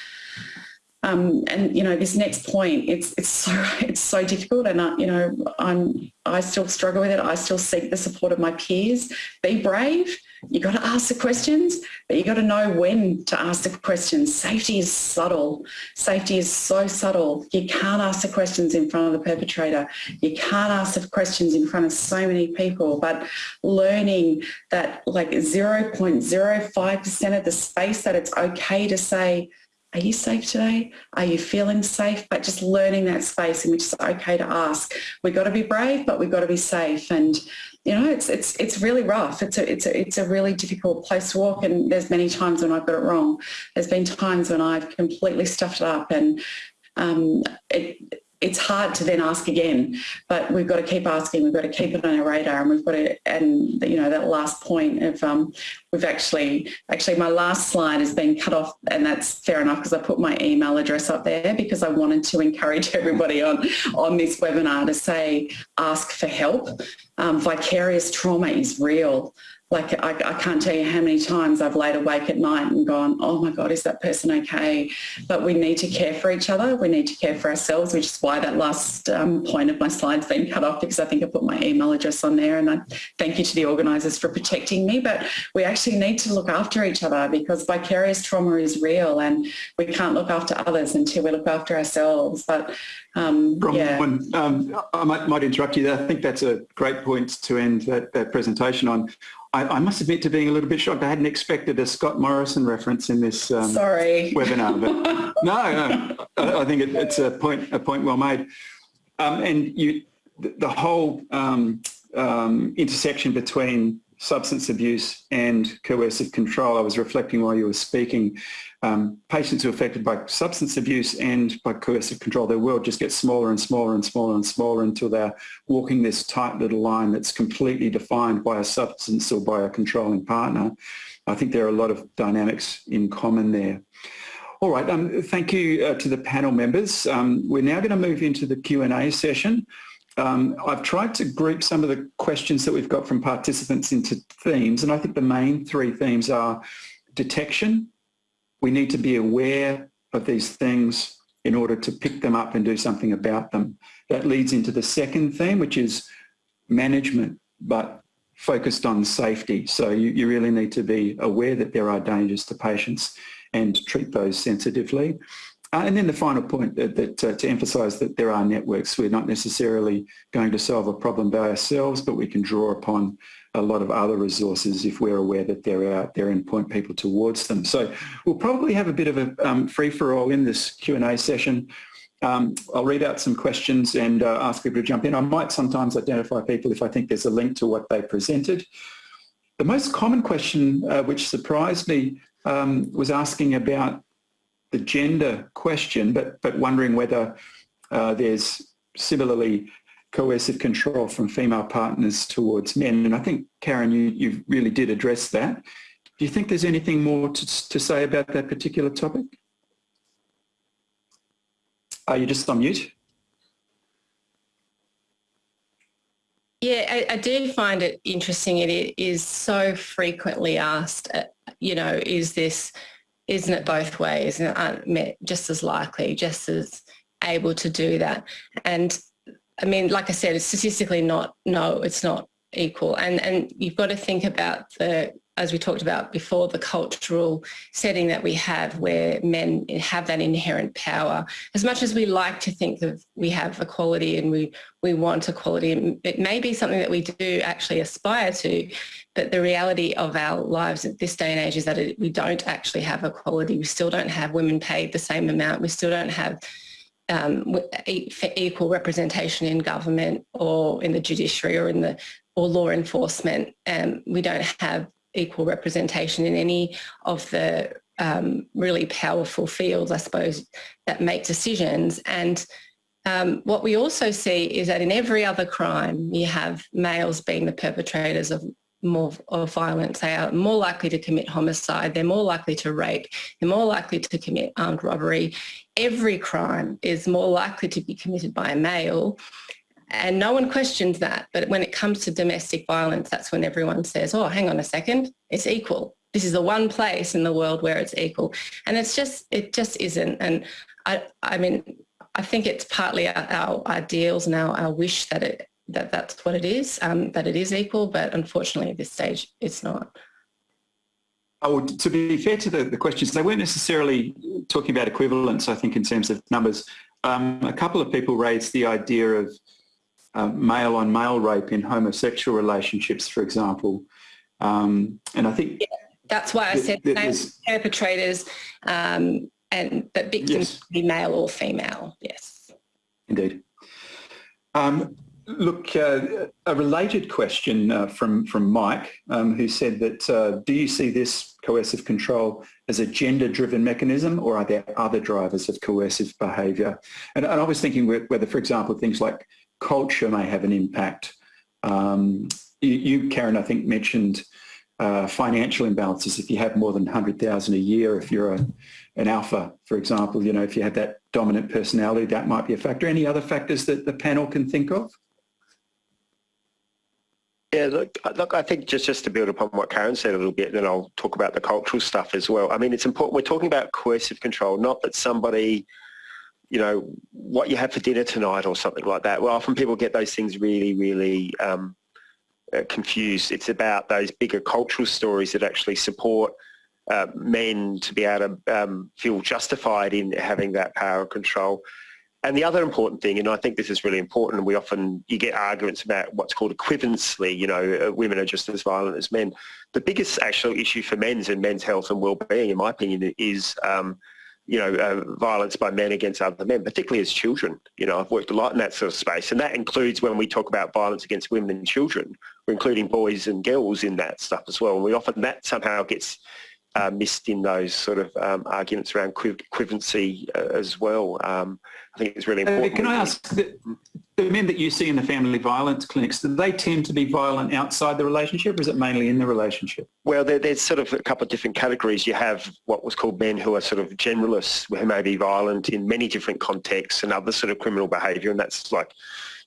Um, and you know, this next point, it's it's so it's so difficult, and I, you know, I'm I still struggle with it. I still seek the support of my peers. Be brave you got to ask the questions, but you got to know when to ask the questions. Safety is subtle. Safety is so subtle. You can't ask the questions in front of the perpetrator. You can't ask the questions in front of so many people, but learning that like 0.05% of the space that it's okay to say are you safe today? Are you feeling safe? But just learning that space in which it's okay to ask. We've got to be brave, but we've got to be safe. And you know, it's it's it's really rough. It's a it's a it's a really difficult place to walk. And there's many times when I've got it wrong. There's been times when I've completely stuffed it up, and um, it, it's hard to then ask again, but we've got to keep asking. We've got to keep it on our radar, and we've got to. And you know that last point of um, we've actually actually my last slide has been cut off, and that's fair enough because I put my email address up there because I wanted to encourage everybody on on this webinar to say ask for help. Um, vicarious trauma is real like I, I, can't tell you how many times I've laid awake at night and gone, oh my God, is that person okay? But we need to care for each other. We need to care for ourselves, which is why that last um, point of my slide's been cut off because I think I put my email address on there and I thank you to the organisers for protecting me. But we actually need to look after each other because vicarious trauma is real and we can't look after others until we look after ourselves. But um, yeah. Um, I might, might, interrupt you there. I think that's a great point to end that, that presentation on. I, I, must admit to being a little bit shocked. I hadn't expected a Scott Morrison reference in this um, Sorry. webinar. But no, no, I, I think it, it's a point, a point well made. Um, and you, the, the whole um, um intersection between substance abuse and coercive control, I was reflecting while you were speaking, um, patients who are affected by substance abuse and by coercive control, their world just gets smaller and smaller and smaller and smaller until they're walking this tight little line that's completely defined by a substance or by a controlling partner. I think there are a lot of dynamics in common there. All right, um, thank you uh, to the panel members. Um, we're now going to move into the Q&A session. Um, I've tried to group some of the questions that we've got from participants into themes, and I think the main three themes are detection. We need to be aware of these things in order to pick them up and do something about them. That leads into the second theme, which is management, but focused on safety. So you, you really need to be aware that there are dangers to patients and treat those sensitively. Uh, and then the final point that, that uh, to emphasise that there are networks. We're not necessarily going to solve a problem by ourselves, but we can draw upon a lot of other resources if we're aware that they're out there and point people towards them. So we'll probably have a bit of a um, free-for-all in this Q&A session. Um, I'll read out some questions and uh, ask people to jump in. I might sometimes identify people if I think there's a link to what they presented. The most common question uh, which surprised me um, was asking about the gender question, but, but wondering whether uh, there's similarly coercive control from female partners towards men. And I think, Karen, you, you really did address that. Do you think there's anything more to, to say about that particular topic? Are you just on mute? Yeah, I, I, do find it interesting. It is so frequently asked, uh, you know, is this isn't it both ways? And aren't just as likely, just as able to do that. And I mean, like I said, it's statistically not, no, it's not equal. And, and you've got to think about the, as we talked about before, the cultural setting that we have where men have that inherent power. As much as we like to think that we have equality and we, we want equality, it may be something that we do actually aspire to, but the reality of our lives at this day and age is that it, we don't actually have equality. We still don't have women paid the same amount. We still don't have um, equal representation in government or in the judiciary or in the or law enforcement. Um, we don't have equal representation in any of the um, really powerful fields, I suppose, that make decisions. And um, what we also see is that in every other crime, you have males being the perpetrators of more of violence. They are more likely to commit homicide. They're more likely to rape. They're more likely to commit armed robbery. Every crime is more likely to be committed by a male. And no one questions that. But when it comes to domestic violence, that's when everyone says, oh, hang on a second, it's equal. This is the one place in the world where it's equal. And it's just, it just isn't. And I, I mean, I think it's partly our, ideals and our, our wish that it that that's what it is, um, that it is equal, but unfortunately at this stage it's not. Oh, to be fair to the, the questions, they weren't necessarily talking about equivalence, I think, in terms of numbers. Um, a couple of people raised the idea of uh, male on male rape in homosexual relationships, for example. Um, and I think... Yeah, that's why I said perpetrators um, and that victims Yes. be male or female. Yes. Indeed. Um, look, uh, a related question uh, from, from Mike, um, who said that, uh, do you see this coercive control as a gender-driven mechanism or are there other drivers of coercive behaviour? And, and I was thinking whether, for example, things like culture may have an impact. Um, you, Karen, I think mentioned uh, financial imbalances. If you have more than 100,000 a year, if you're a, an alpha, for example, you know, if you have that dominant personality, that might be a factor. Any other factors that the panel can think of? Yeah, look, look, I think just, just to build upon what Karen said a little bit, then I'll talk about the cultural stuff as well. I mean, it's important, we're talking about coercive control, not that somebody, you know, what you have for dinner tonight or something like that. Well, often people get those things really, really um, uh, confused. It's about those bigger cultural stories that actually support uh, men to be able to um, feel justified in having that power of control. And the other important thing, and I think this is really important, we often, you get arguments about what's called equivalency, you know, uh, women are just as violent as men. The biggest actual issue for men's and men's health and well-being, in my opinion, is, um, you know, uh, violence by men against other men, particularly as children. You know, I've worked a lot in that sort of space, and that includes when we talk about violence against women and children, we're including boys and girls in that stuff as well. And we often, that somehow gets uh, missed in those sort of um, arguments around equivalency uh, as well. Um, I think it's really important. Can I ask, the, the, men that you see in the family violence clinics, do they tend to be violent outside the relationship or is it mainly in the relationship? Well, there, there's sort of a couple of different categories. You have what was called men who are sort of generalists, who may be violent in many different contexts and other sort of criminal behaviour, and that's like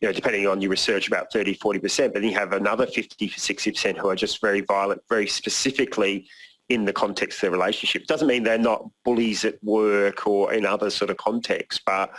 you know, depending on your research, about 30, 40%, but then you have another 50 60% who are just very violent, very specifically in the context of their relationship. It doesn't mean they're not bullies at work or in other sort of contexts, but,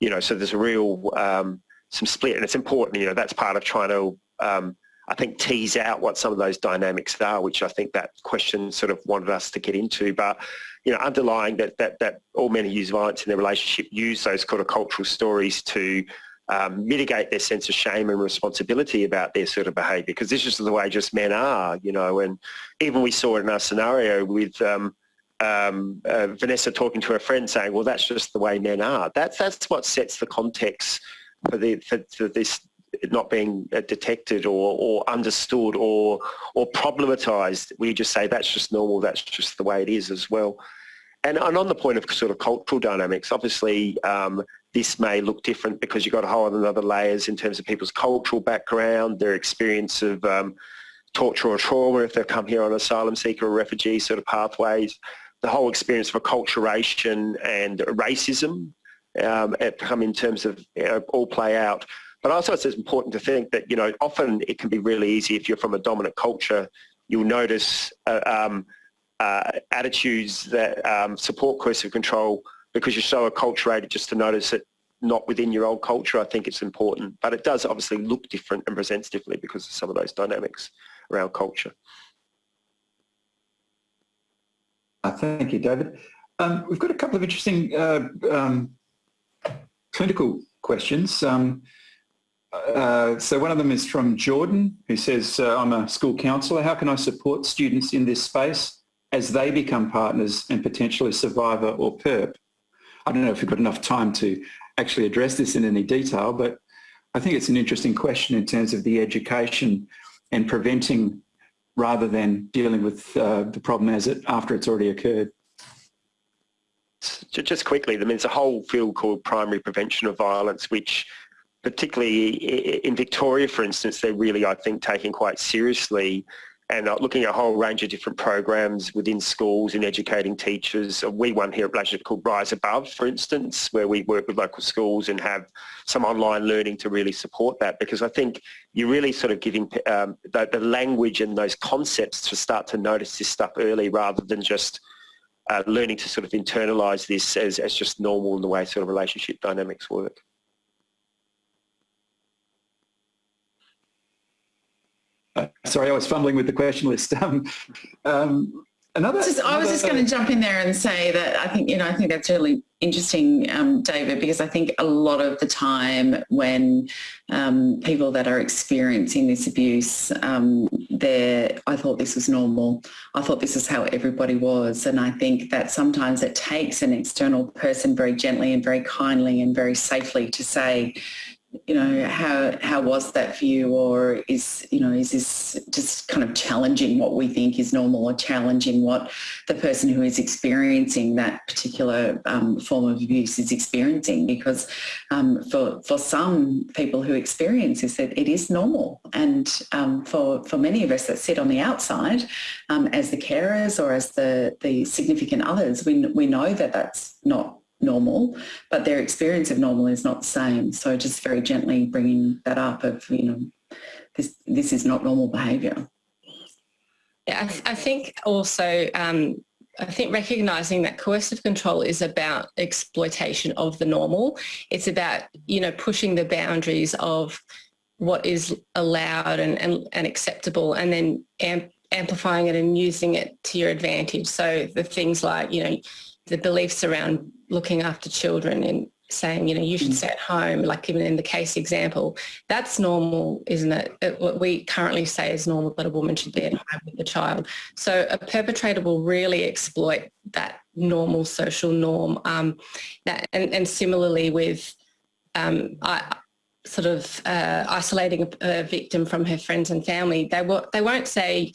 you know, so there's a real, um, some split and it's important, you know, that's part of trying to, um, I think, tease out what some of those dynamics are, which I think that question sort of wanted us to get into. But, you know, underlying that, that, that all men who use violence in their relationship use those kind of cultural stories to um, mitigate their sense of shame and responsibility about their sort of behaviour because this is the way just men are, you know, and even we saw it in our scenario with um, um, uh, Vanessa talking to her friend saying, well, that's just the way men are. That's, that's what sets the context for, the, for, for this not being uh, detected or, or understood or, or problematized. We just say that's just normal, that's just the way it is as well. And, and on the point of sort of cultural dynamics, obviously um, this may look different because you've got a whole other layers in terms of people's cultural background, their experience of um, torture or trauma if they've come here on asylum seeker or refugee sort of pathways, the whole experience of acculturation and racism um, come in terms of you know, all play out. But also it's important to think that, you know, often it can be really easy if you're from a dominant culture, you'll notice uh, um, uh, attitudes that um, support coercive control because you're so acculturated just to notice it not within your old culture, I think it's important. But it does obviously look different and presents differently because of some of those dynamics around culture. Uh, thank you, David. Um, we've got a couple of interesting uh, um, clinical questions. Um, uh, so one of them is from Jordan, who says, uh, I'm a school counsellor. How can I support students in this space as they become partners and potentially survivor or PERP? I don't know if we've got enough time to actually address this in any detail, but I think it's an interesting question in terms of the education and preventing rather than dealing with uh, the problem as it after it's already occurred. Just quickly, I mean, there's a whole field called primary prevention of violence, which particularly in Victoria, for instance, they're really, I think, taking quite seriously and looking at a whole range of different programs within schools and educating teachers. We one here at Blashford called Rise Above, for instance, where we work with local schools and have some online learning to really support that because I think you're really sort of giving um, the, the, language and those concepts to start to notice this stuff early rather than just uh, learning to sort of internalise this as, as just normal in the way sort of relationship dynamics work. Uh, sorry, I was fumbling with the question list. Um, um, Another, just, I was just going to jump in there and say that I think, you know, I think that's really interesting, um, David, because I think a lot of the time when um, people that are experiencing this abuse, um, I thought this was normal. I thought this is how everybody was. And I think that sometimes it takes an external person very gently and very kindly and very safely to say, you know, how how was that for you, or is you know, is this just kind of challenging what we think is normal, or challenging what the person who is experiencing that particular um, form of abuse is experiencing? Because um, for for some people who experience this, it, it is normal, and um, for for many of us that sit on the outside, um, as the carers or as the the significant others, we we know that that's not normal, but their experience of normal is not the same. So just very gently bringing that up of, you know, this, this is not normal behaviour. Yeah, I, th I think also, um, I think recognising that coercive control is about exploitation of the normal. It's about, you know, pushing the boundaries of what is allowed and, and, and acceptable and then amp amplifying it and using it to your advantage. So the things like, you know, the beliefs around looking after children and saying, you know, you should mm. stay at home, like even in the case example, that's normal, isn't it? it? What we currently say is normal that a woman should be at home with the child. So a perpetrator will really exploit that normal social norm. Um, that, and, and similarly with um, I, sort of uh, isolating a, a, victim from her friends and family, they, will, they won't say,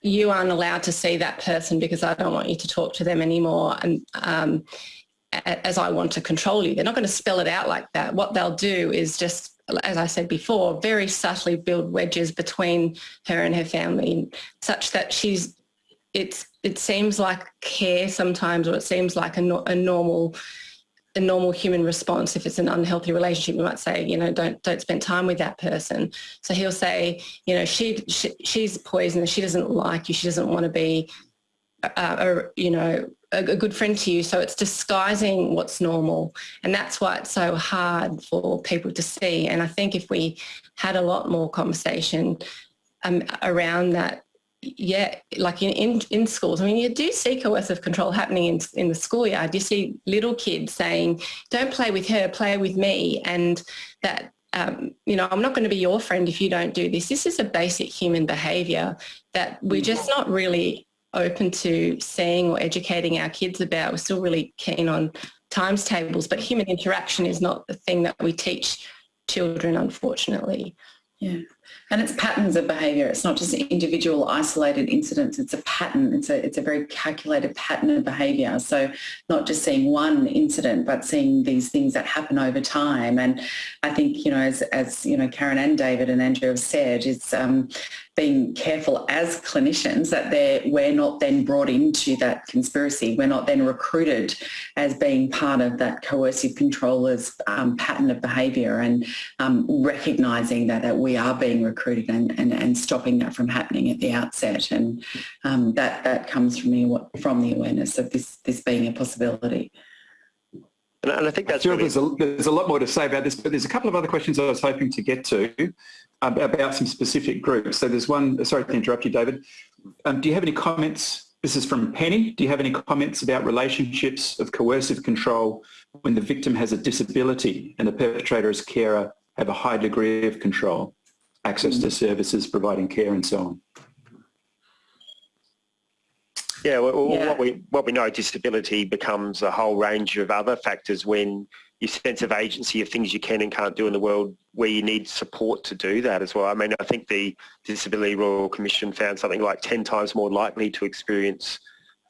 you aren't allowed to see that person because I don't want you to talk to them anymore. And um, as I want to control you. They're not going to spell it out like that. What they'll do is just, as I said before, very subtly build wedges between her and her family such that she's, it's, it seems like care sometimes or it seems like a, a normal a normal human response if it's an unhealthy relationship you might say you know don't don't spend time with that person so he'll say you know she, she she's poisonous she doesn't like you she doesn't want to be uh, a, you know a, a good friend to you. So it's disguising what's normal. And that's why it's so hard for people to see. And I think if we had a lot more conversation um, around that, yeah, like in, in, in, schools, I mean, you do see coercive control happening in, in the schoolyard. You see little kids saying, don't play with her, play with me. And that um, you know, I'm not going to be your friend if you don't do this. This is a basic human behaviour that we're just not really open to seeing or educating our kids about. We're still really keen on times tables, but human interaction is not the thing that we teach children, unfortunately. Yeah. And it's patterns of behaviour. It's not just individual isolated incidents. It's a pattern. It's a, it's a very calculated pattern of behaviour. So not just seeing one incident, but seeing these things that happen over time. And I think, you know, as, as you know, Karen and David and Andrew have said, it's um, being careful as clinicians that we're not then brought into that conspiracy. We're not then recruited as being part of that coercive controller's um, pattern of behaviour and um, recognising that, that we are being recruited and, and, and stopping that from happening at the outset. And um, that, that comes from the, from the awareness of this, this being a possibility. And I think that's sure really... there's, a, there's a lot more to say about this, but there's a couple of other questions I was hoping to get to about some specific groups. So there's one, sorry to interrupt you, David. Um, do you have any comments? This is from Penny. Do you have any comments about relationships of coercive control when the victim has a disability and the perpetrator as carer have a high degree of control, access to services, providing care and so on? Yeah, well, yeah. What, we, what we know, disability becomes a whole range of other factors when your sense of agency of things you can and can't do in the world where you need support to do that as well. I mean, I think the Disability Royal Commission found something like 10 times more likely to experience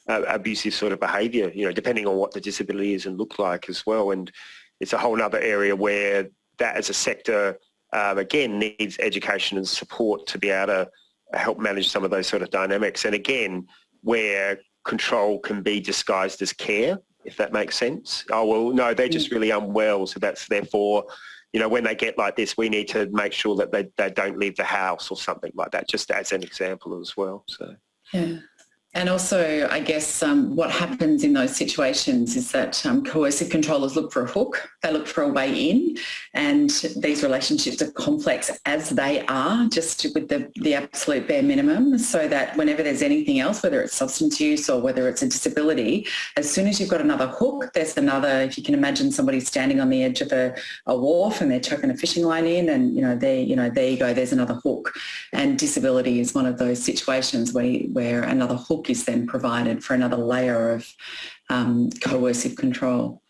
uh, abusive sort of behaviour, you know, depending on what the disability is and look like as well. And it's a whole other area where that as a sector, um, again, needs education and support to be able to help manage some of those sort of dynamics. And again, where control can be disguised as care if that makes sense. Oh, well, no, they're just mm. really unwell, so that's therefore, you know, when they get like this, we need to make sure that they, they don't leave the house or something like that, just as an example as well. So. Yeah. And also, I guess um, what happens in those situations is that um, coercive controllers look for a hook, they look for a way in, and these relationships are complex as they are, just with the, the absolute bare minimum, so that whenever there's anything else, whether it's substance use or whether it's a disability, as soon as you've got another hook, there's another, if you can imagine somebody standing on the edge of a, a wharf and they're chucking a fishing line in and, you know, there, you know, there you go, there's another hook. And disability is one of those situations where, where another hook is then provided for another layer of um, coercive control.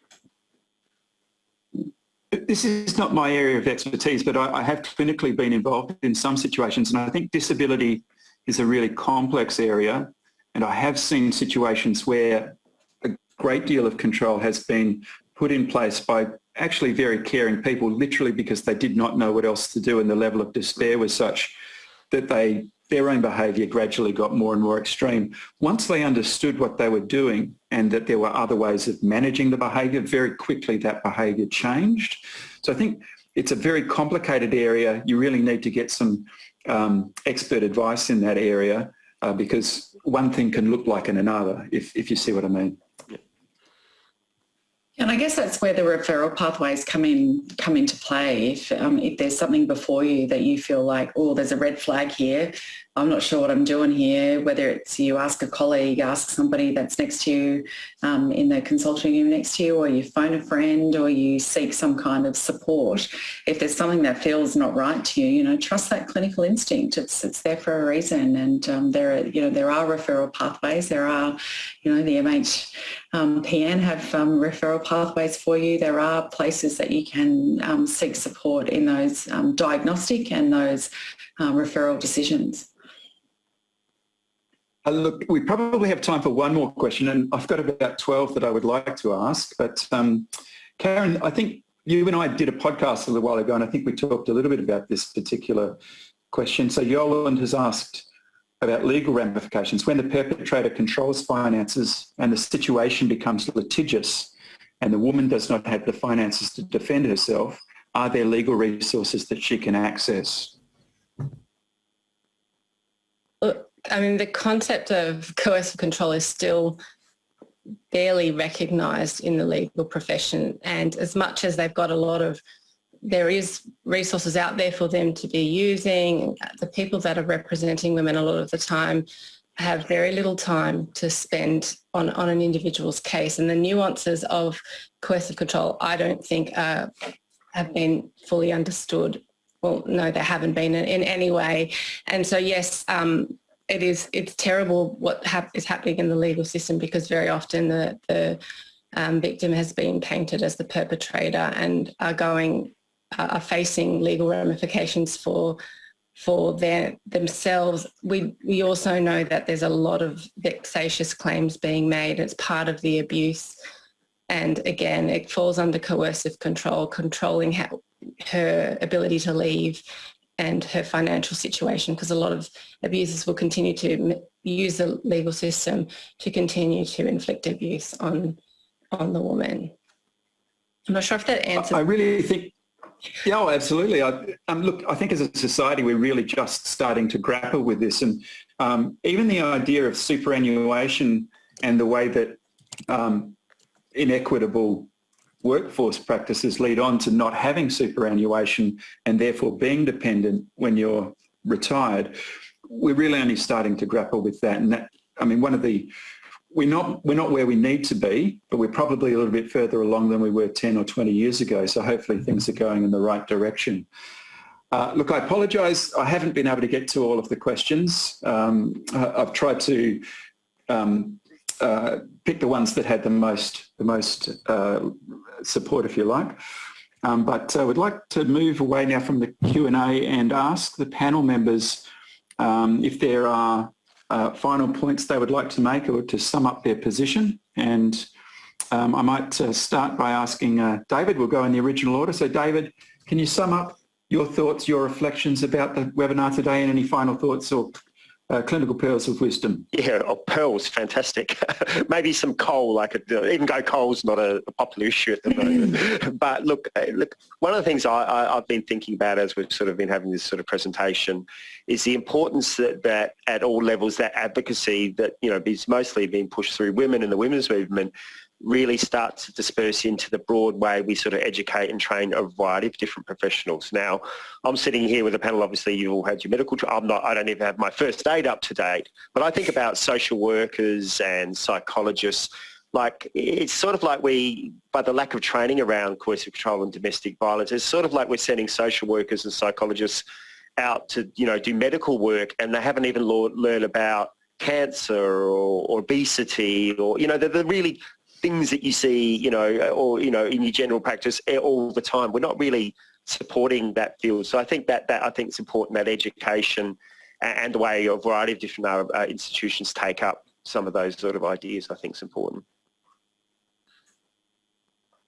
This is not my area of expertise, but I, I have clinically been involved in some situations and I think disability is a really complex area and I have seen situations where a great deal of control has been put in place by actually very caring people literally because they did not know what else to do and the level of despair was such that they their own behaviour gradually got more and more extreme. Once they understood what they were doing and that there were other ways of managing the behaviour, very quickly that behaviour changed. So I think it's a very complicated area. You really need to get some um, expert advice in that area uh, because one thing can look like another, if, if you see what I mean. And I guess that's where the referral pathways come in come into play. If um, if there's something before you that you feel like, oh, there's a red flag here, I'm not sure what I'm doing here, whether it's you ask a colleague, ask somebody that's next to you um, in the consulting room next to you, or you phone a friend, or you seek some kind of support. If there's something that feels not right to you, you know, trust that clinical instinct. It's it's there for a reason, and um, there are you know there are referral pathways. There are, you know, the MH PN have um, referral pathways for you. There are places that you can um, seek support in those um, diagnostic and those uh, referral decisions. Uh, look, we probably have time for one more question and I've got about 12 that I would like to ask. But um, Karen, I think you and I did a podcast a little while ago and I think we talked a little bit about this particular question. So Yolande has asked about legal ramifications. When the perpetrator controls finances and the situation becomes litigious and the woman does not have the finances to defend herself, are there legal resources that she can access? I mean, the concept of coercive control is still barely recognised in the legal profession. And as much as they've got a lot of, there is resources out there for them to be using, the people that are representing women a lot of the time have very little time to spend on, on an individual's case. And the nuances of coercive control, I don't think uh, have been fully understood. Well, no, they haven't been in, in any way. And so, yes, um, it is it's terrible what hap is happening in the legal system because very often the, the um, victim has been painted as the perpetrator and are going uh, are facing legal ramifications for for their themselves. We we also know that there's a lot of vexatious claims being made. It's part of the abuse, and again, it falls under coercive control, controlling how, her ability to leave and her financial situation because a lot of abusers will continue to use the legal system to continue to inflict abuse on on the woman. I'm not sure if that answers. I really think, yeah, oh, absolutely. I, um, look, I think as a society we're really just starting to grapple with this, and um, even the idea of superannuation and the way that um, inequitable workforce practices lead on to not having superannuation and therefore being dependent when you're retired. We're really only starting to grapple with that. And that, I mean, one of the, we're not, we're not where we need to be, but we're probably a little bit further along than we were 10 or 20 years ago. So hopefully things are going in the right direction. Uh, look, I apologise. I haven't been able to get to all of the questions. Um, I've tried to um, uh, pick the ones that had the most the most uh, support, if you like. Um, but I uh, would like to move away now from the Q&A and ask the panel members um, if there are uh, final points they would like to make or to sum up their position. And um, I might uh, start by asking uh, David, we'll go in the original order. So David, can you sum up your thoughts, your reflections about the webinar today and any final thoughts or uh, clinical pearls of wisdom. Yeah, oh, pearls, fantastic. Maybe some coal, like a, even go coal's not a, a popular issue at the moment. but look, uh, look, one of the things I, I, I've been thinking about as we've sort of been having this sort of presentation is the importance that, that at all levels, that advocacy that, you know, is mostly being pushed through women and the women's movement really starts to disperse into the broad way we sort of educate and train a variety of different professionals. Now, I'm sitting here with a panel, obviously you all had your medical, I'm not, I don't even have my first aid up to date, but I think about social workers and psychologists, like it's sort of like we, by the lack of training around coercive control and domestic violence, it's sort of like we're sending social workers and psychologists out to, you know, do medical work and they haven't even learned about cancer or, or, obesity or, you know, the, the really things that you see, you know, or, you know, in your general practice all the time. We're not really supporting that field. So I think that, that I think it's important that education and the way a variety of different uh, uh, institutions take up some of those sort of ideas I think is important.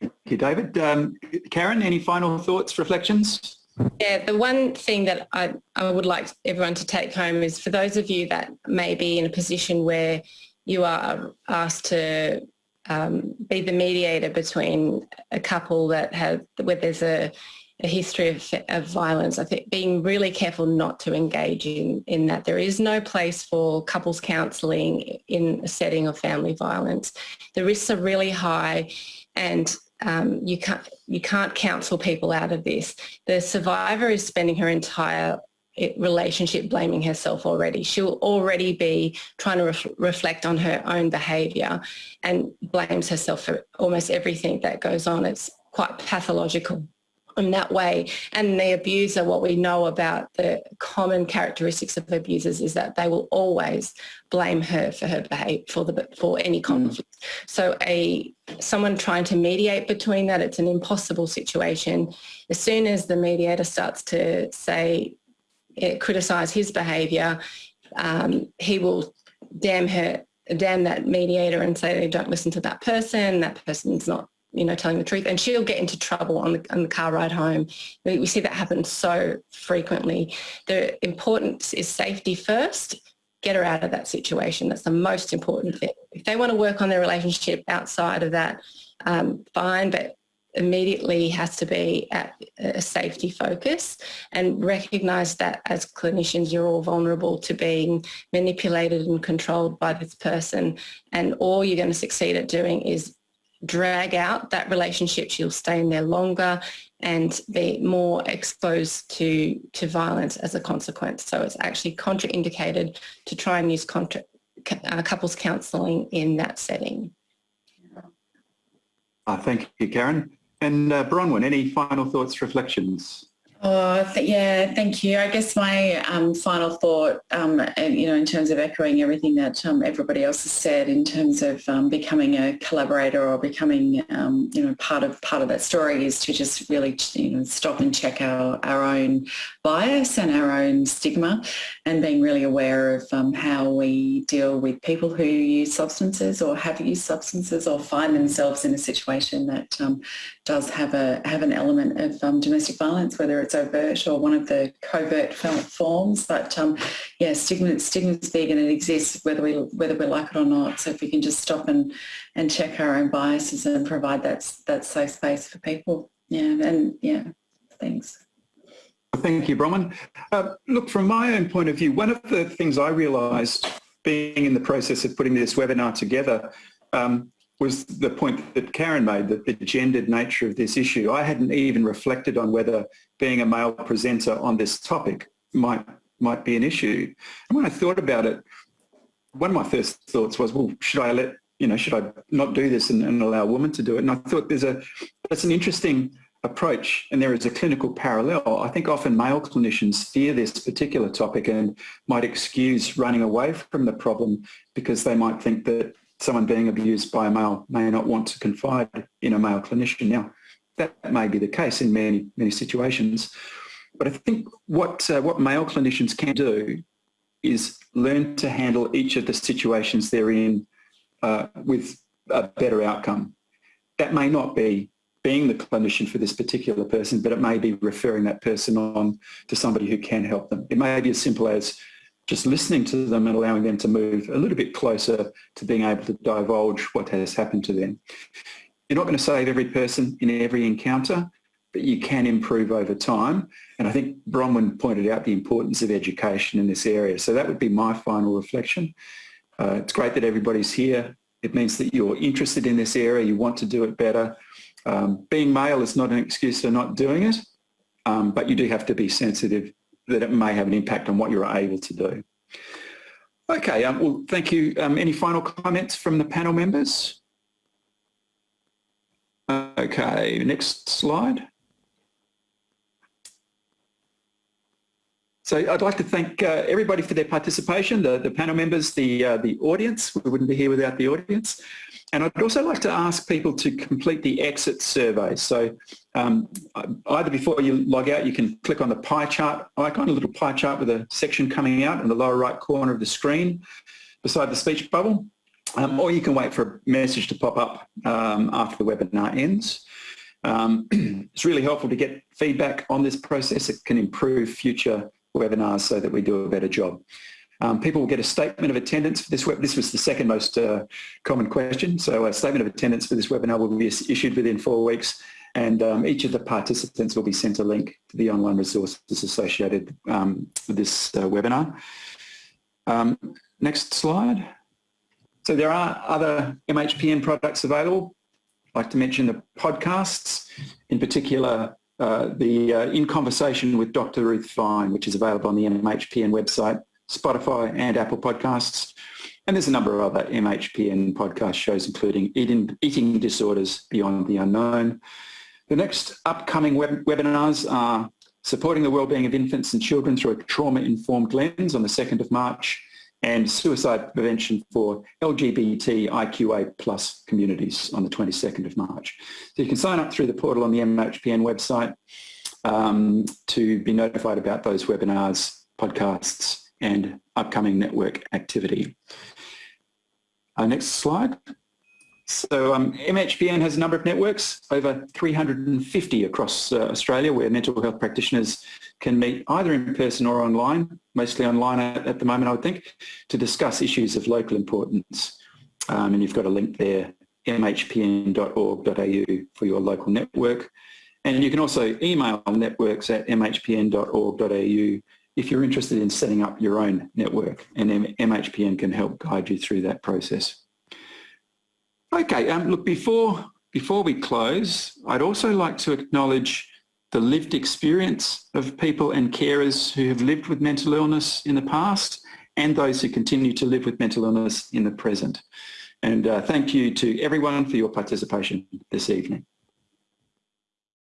Thank you, David. Um, Karen, any final thoughts, reflections? Yeah, the one thing that I, I would like everyone to take home is for those of you that may be in a position where you are asked to um, be the mediator between a couple that have where there's a, a history of, of, violence. I think being really careful not to engage in, in that. There is no place for couples counselling in a setting of family violence. The risks are really high and um, you can't you can't counsel people out of this. The survivor is spending her entire relationship blaming herself already. She'll already be trying to ref reflect on her own behaviour and blames herself for almost everything that goes on. It's quite pathological in that way. And the abuser, what we know about the common characteristics of abusers is that they will always blame her for her behaviour, for, the, for any mm. conflict. Mm. So a someone trying to mediate between that, it's an impossible situation. As soon as the mediator starts to say, criticise his behaviour, um, he will damn her, damn that mediator and say, don't listen to that person, that person's not you know, telling the truth, and she'll get into trouble on the, on the car ride home. We, we see that happen so frequently. The importance is safety first. Get her out of that situation. That's the most important thing. If they want to work on their relationship outside of that, um, fine, but immediately has to be at a safety focus and recognise that as clinicians you're all vulnerable to being manipulated and controlled by this person. And all you're going to succeed at doing is drag out that relationship you'll stay in there longer and be more exposed to to violence as a consequence. So it's actually contraindicated to try and use contra, uh, couples counselling in that setting. Uh, thank you Karen and uh, Bronwyn, any final thoughts, reflections? Oh, th yeah, thank you. I guess my um, final thought, um, you know, in terms of echoing everything that um, everybody else has said, in terms of um, becoming a collaborator or becoming, um, you know, part of part of that story, is to just really, you know, stop and check our our own bias and our own stigma, and being really aware of um, how we deal with people who use substances or have used substances or find themselves in a situation that does have a have an element of domestic violence, whether it's it's overt or one of the covert forms. But um, yeah, stigma stigma's big and it exists whether we whether we like it or not. So if we can just stop and and check our own biases and provide that that safe space for people. Yeah, and yeah, thanks. Thank you, Bronwyn. Uh, look, from my own point of view, one of the things I realised being in the process of putting this webinar together um, was the point that Karen made, that the gendered nature of this issue. I hadn't even reflected on whether being a male presenter on this topic might might be an issue. And when I thought about it, one of my first thoughts was, well, should I let, you know, should I not do this and, and allow a woman to do it? And I thought there's a, that's an interesting approach and there is a clinical parallel. I think often male clinicians fear this particular topic and might excuse running away from the problem because they might think that someone being abused by a male may not want to confide in a male clinician. Now, that may be the case in many, many situations. But I think what, uh, what male clinicians can do is learn to handle each of the situations they're in uh, with a better outcome. That may not be being the clinician for this particular person, but it may be referring that person on to somebody who can help them. It may be as simple as just listening to them and allowing them to move a little bit closer to being able to divulge what has happened to them. You're not going to save every person in every encounter, but you can improve over time. And I think Bronwyn pointed out the importance of education in this area. So that would be my final reflection. Uh, it's great that everybody's here. It means that you're interested in this area, you want to do it better. Um, being male is not an excuse for not doing it, um, but you do have to be sensitive that it may have an impact on what you're able to do. Okay, um, well, thank you. Um, any final comments from the panel members? Okay, next slide. So I'd like to thank uh, everybody for their participation, the, the panel members, the, uh, the audience. We wouldn't be here without the audience. And I'd also like to ask people to complete the exit survey. So um, either before you log out, you can click on the pie chart icon, a little pie chart with a section coming out in the lower right corner of the screen beside the speech bubble, um, or you can wait for a message to pop up um, after the webinar ends. Um, it's really helpful to get feedback on this process. It can improve future webinars so that we do a better job. Um, people will get a statement of attendance for this web. This was the second most uh, common question. So a statement of attendance for this webinar will be issued within four weeks and um, each of the participants will be sent a link to the online resources associated um, with this uh, webinar. Um, next slide. So there are other MHPN products available. I'd like to mention the podcasts, in particular uh, the uh, In Conversation with Dr. Ruth Vine, which is available on the MHPN website Spotify and Apple Podcasts. And there's a number of other MHPN podcast shows, including Eating, Eating Disorders Beyond the Unknown. The next upcoming web webinars are Supporting the Wellbeing of Infants and Children Through a Trauma-Informed Lens on the 2nd of March and Suicide Prevention for LGBTIQA plus communities on the 22nd of March. So you can sign up through the portal on the MHPN website um, to be notified about those webinars, podcasts and upcoming network activity. Our next slide. So um, MHPN has a number of networks, over 350 across uh, Australia where mental health practitioners can meet either in person or online, mostly online at, at the moment I would think, to discuss issues of local importance. Um, and you've got a link there, mhpn.org.au for your local network. And you can also email networks at mhpn.org.au if you're interested in setting up your own network and MHPN can help guide you through that process. Okay, um, look, before, before we close, I'd also like to acknowledge the lived experience of people and carers who have lived with mental illness in the past and those who continue to live with mental illness in the present. And uh, thank you to everyone for your participation this evening.